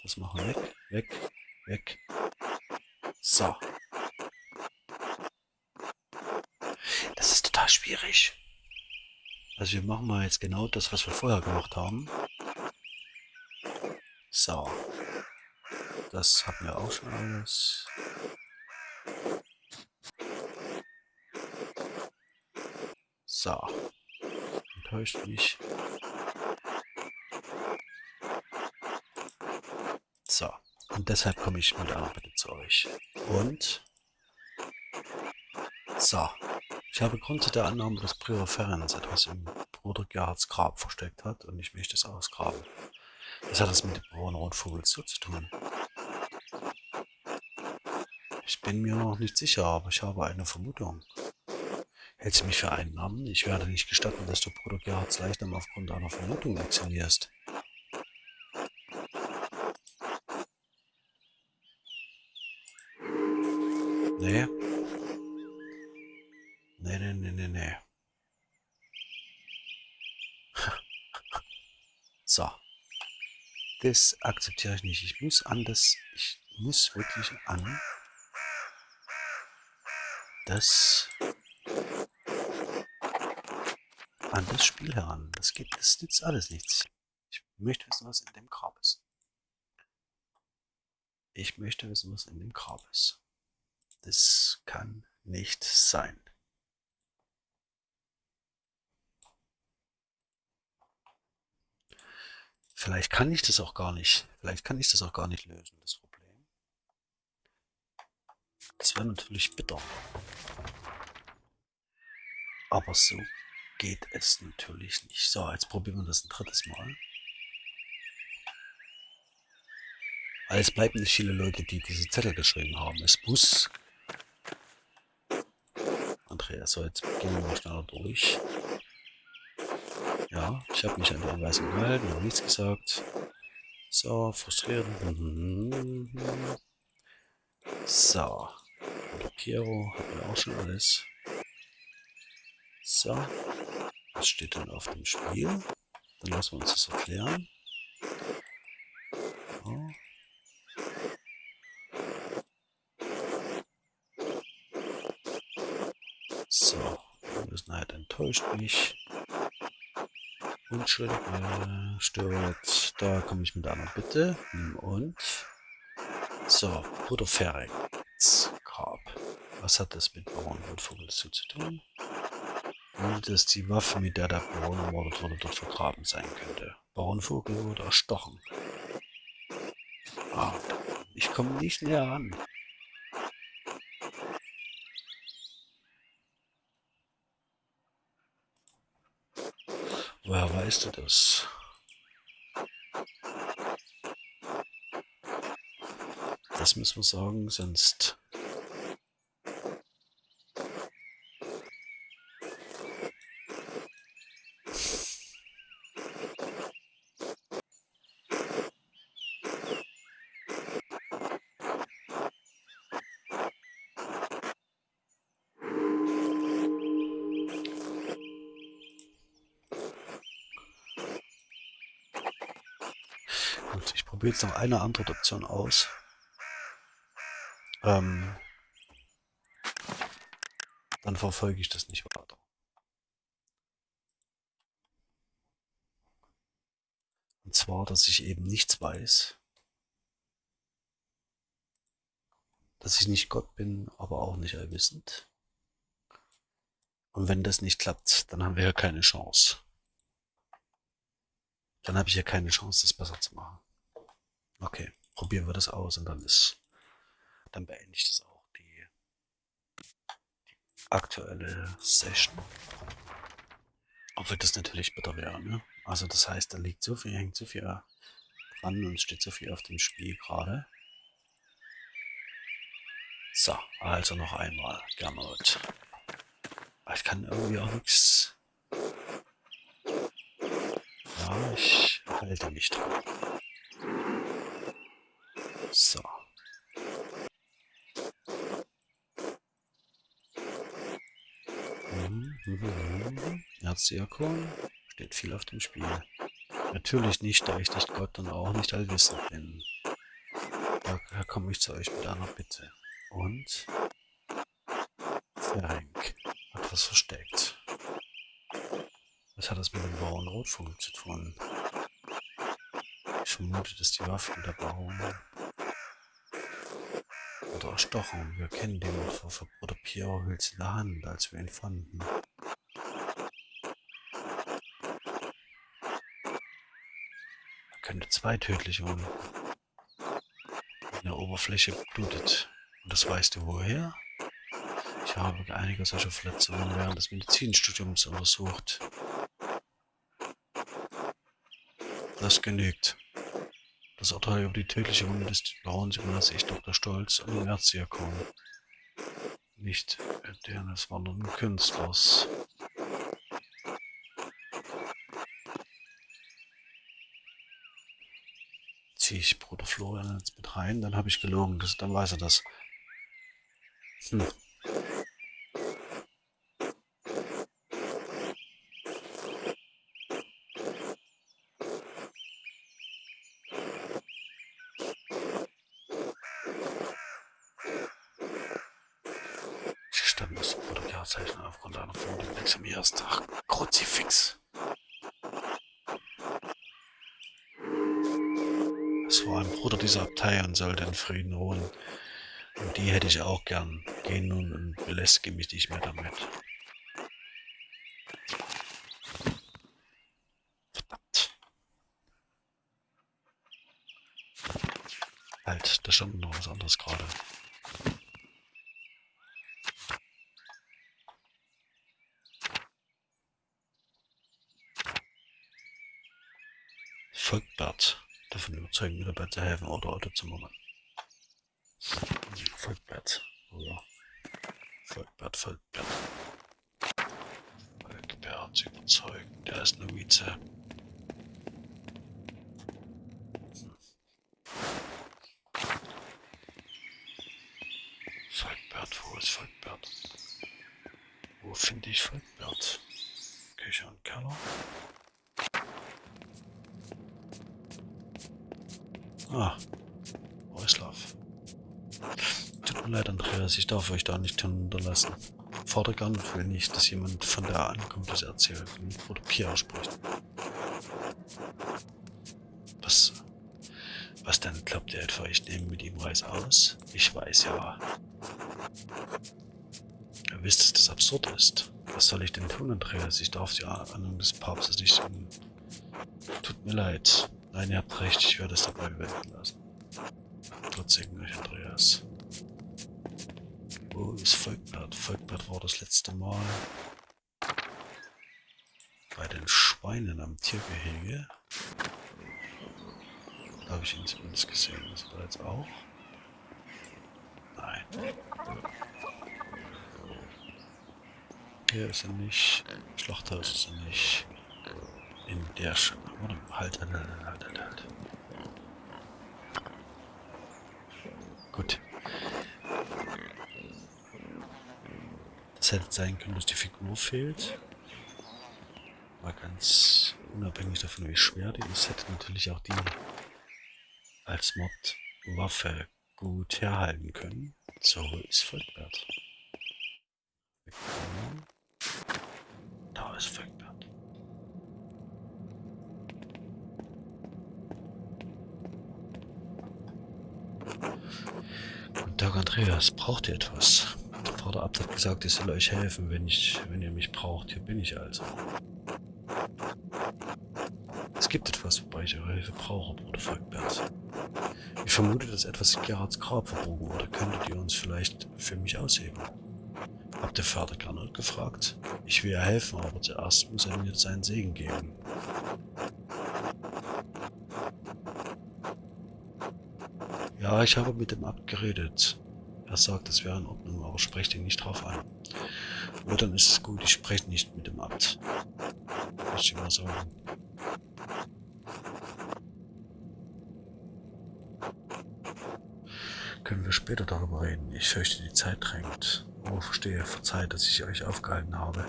Das machen wir weg, weg, weg. So, schwierig. Also wir machen mal jetzt genau das, was wir vorher gemacht haben. So. Das hatten wir auch schon alles. So. Enttäuscht mich. So. Und deshalb komme ich mit einer Bitte zu euch. Und. So. Ich habe Grund der Annahme, dass Prior Ferenc etwas im Bruder Gerhards Grab versteckt hat und ich möchte es ausgraben. Was hat das mit dem braunen Rotvogel zu tun? Ich bin mir noch nicht sicher, aber ich habe eine Vermutung. Hältst du mich für einen Namen? Ich werde nicht gestatten, dass du Bruder Gerhards Leichnam aufgrund einer Vermutung aktionierst. Nee, Nee, nee, nee, nee, nee. So. Das akzeptiere ich nicht. Ich muss an das, ich muss wirklich an das, an das Spiel heran. Das geht, das nützt alles nichts. Ich möchte wissen, was in dem Grab ist. Ich möchte wissen, was in dem Grab ist. Das kann nicht sein. Vielleicht kann ich das auch gar nicht. Vielleicht kann ich das auch gar nicht lösen, das Problem. Das wäre natürlich bitter. Aber so geht es natürlich nicht. So, jetzt probieren wir das ein drittes Mal. Aber es bleiben nicht viele Leute, die diese Zettel geschrieben haben. Es muss... Andreas, so jetzt gehen wir mal schneller durch. Ja, ich habe mich an die Anweisung gehalten, habe nichts gesagt. So, frustrierend. So. Und Piero hat mir auch schon alles. So. Was steht denn auf dem Spiel? Dann lassen wir uns das erklären. So. So, Unwissenheit enttäuscht mich. Unschuld äh, stört. Da komme ich mit einer Bitte. Und. So, Bruder Fering. Grab. Was hat das mit Bauernwurtvogel zu tun? Und dass die Waffe, mit der der Bauern ermordet wurde, dort vergraben sein könnte. Bauernvogel wurde erstochen. Ah, ich komme nicht näher an. Woher weißt du das? Das müssen wir sagen, sonst jetzt noch eine andere Option aus. Ähm, dann verfolge ich das nicht weiter. Und zwar, dass ich eben nichts weiß. Dass ich nicht Gott bin, aber auch nicht allwissend. Und wenn das nicht klappt, dann haben wir ja keine Chance. Dann habe ich ja keine Chance, das besser zu machen. Okay, probieren wir das aus und dann ist, dann beende ich das auch, die, die aktuelle Session. Obwohl das natürlich bitter wäre, ne? Also das heißt, da liegt so viel, hängt so viel dran und steht so viel auf dem Spiel gerade. So, also noch einmal, Gernot. Ich kann irgendwie auch nichts. Ja, ich halte mich dran. So. Erzirkon. Steht viel auf dem Spiel. Natürlich nicht, da ich nicht Gott und auch nicht allwissend bin. Daher komme ich zu euch mit einer Bitte. Und Ferenc hat was versteckt. Was hat das mit dem Bauern Rotfunk zu tun? Ich vermute, dass die Waffen der Bauern erstochen. Wir kennen den für Bruder Piero hielt in der Hand, als wir ihn fanden. Er könnte zwei tödliche Wunden. In der Oberfläche blutet. Und das weißt du woher? Ich habe einige solcher Verletzungen während des Medizinstudiums untersucht. Das genügt. Das Urteil über die tödliche Wunde des Bauerns überlasse ich Dr. Stolz und dem Erzdiakon. Nicht deren des wandernden Künstlers. Ziehe ich Bruder Florian jetzt mit rein, dann habe ich gelogen, das, dann weiß er das. Hm. feiern sollte in Frieden ruhen. Und die hätte ich auch gern. Geh nun und belästige mich nicht mehr damit. Verdammt. Halt, da stand noch was anderes gerade. Volkbert davon überzeugen, zu helfen oder Auto zu machen. Volkbert. Oder Volkbert, Volkbert. Volkbert überzeugen. Der ist Novize. Hm. Volkbert, wo ist Volkbert? Wo finde ich Volkbert? Küche und Keller. Ah, Reuslav. Tut leid, Andreas, ich darf euch da nicht hinterlassen. An und will nicht, dass jemand von der Ankunft erzählt und Bruder Pierre spricht. Was, was denn, glaubt ihr etwa, ich nehme mit ihm Reis aus? Ich weiß ja. Ihr wisst, dass das absurd ist. Was soll ich denn tun, Andreas? Ich darf die Ahnung des Papstes nicht... Tut mir leid. Nein, ihr habt recht, ich werde es dabei bewenden lassen. Gott segne euch, Andreas. Wo ist Volkbert? Volkbert war das letzte Mal. bei den Schweinen am Tiergehege. Da habe ich ihn zumindest gesehen. Ist er jetzt auch? Nein. Hier ist er nicht. Schlachthaus ist er nicht. In der Sch Warte, halt, halt, halt, halt, halt, halt. Gut. Hätte sein können, dass die Figur fehlt. War ganz unabhängig davon, wie schwer die ist, hätte natürlich auch die als Mod-Waffe gut herhalten können. So ist Volkbert. Da ist Volkbert. Guten Tag, Andreas. Braucht ihr etwas? Der Vater Abt hat gesagt, ich soll euch helfen, wenn, ich, wenn ihr mich braucht. Hier bin ich also. Es gibt etwas, wobei ich eure Hilfe brauche, Bruder Volkbert. Ich vermute, dass etwas in Gerhards Grab verbogen wurde. Könntet ihr uns vielleicht für mich ausheben? Habt der Vater Gernot gefragt? Ich will ja helfen, aber zuerst muss er mir seinen Segen geben. Ja, ich habe mit dem Abt geredet. Er sagt, es wäre in Ordnung, aber sprecht ihn nicht drauf an. Nur dann ist es gut, ich spreche nicht mit dem Abt. Muss ich mal sagen. Können wir später darüber reden. Ich fürchte, die Zeit drängt. Oh, verstehe, verzeiht, dass ich euch aufgehalten habe.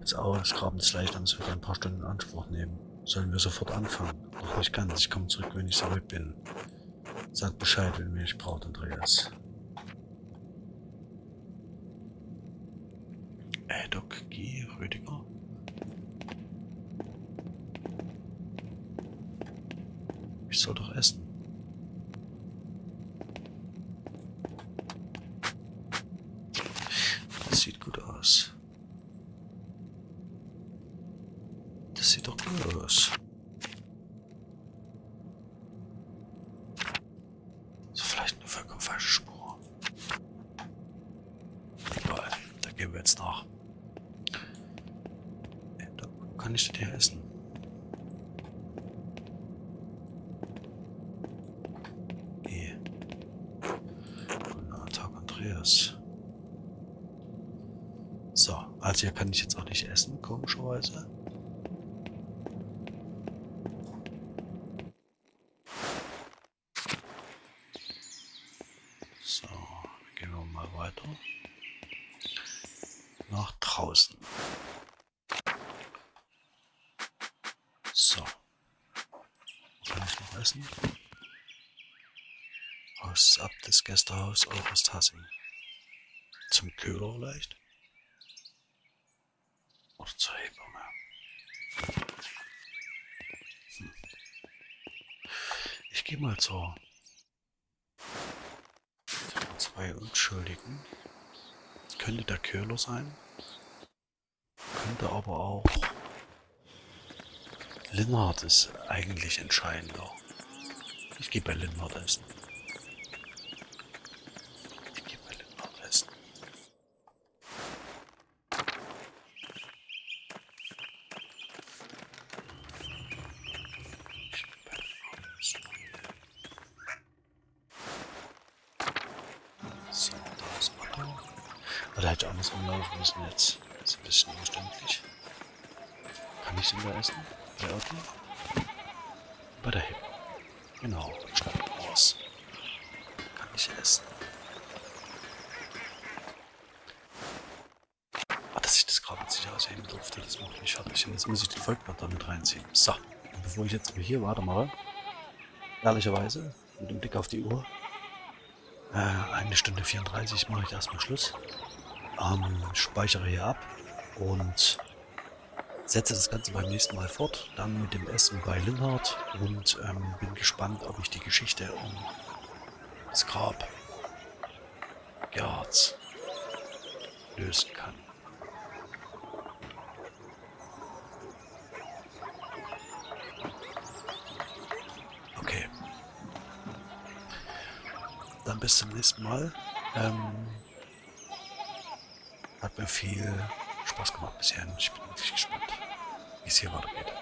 Das Ausgraben des Leichnams wird ein paar Stunden in Anspruch nehmen. Sollen wir sofort anfangen? Noch nicht ganz. Ich komme zurück, wenn ich zurück bin. Sagt Bescheid, wenn mich braucht, Andreas. Äh, Doc G. Rüdiger. Ich soll doch essen. Das sieht gut aus. Das sieht doch gut aus. So vielleicht eine vollkommen falsche Spur. Egal, da gehen wir jetzt nach. Äh, Da kann ich das hier essen. Eh. Guten Tag, Andreas. So, also hier kann ich jetzt auch nicht essen, komischerweise. So, gehen wir mal weiter. Nach draußen. So. Wo kann ich noch essen? Haus ab das Gästehaus August Hassing. Zum Köhler vielleicht? Oder zur Hebamme? Hm. Ich gehe mal zur zwei Unschuldigen. Könnte der Köhler sein. Könnte aber auch... Linnard ist eigentlich entscheidender. Ich gehe bei Linnard essen. Ich gehe bei Linnard essen. Ich geh bei Linnard essen. So, da ist Otto. Oder hätte ich anders rumlaufen müssen jetzt. Das ist ein bisschen umständlich. Kann ich den da essen? Bei Otto? Bei der Hip. Genau, schneid raus. Kann ich essen. Ah, dass ich das gerade mit sich ausheben durfte, das macht mich fertig. Und jetzt muss ich den Volkblatt damit reinziehen. So, jetzt hier weitermache, ehrlicherweise, mit dem Blick auf die Uhr, äh, eine Stunde 34 mache ich erstmal Schluss. Ähm, speichere hier ab und setze das Ganze beim nächsten Mal fort. Dann mit dem Essen bei Linhard und ähm, bin gespannt, ob ich die Geschichte um das Grab Gerhards lösen kann. Zum nächsten Mal. Ähm, hat mir viel Spaß gemacht bisher. Ich bin wirklich gespannt. wie es hier weitergeht.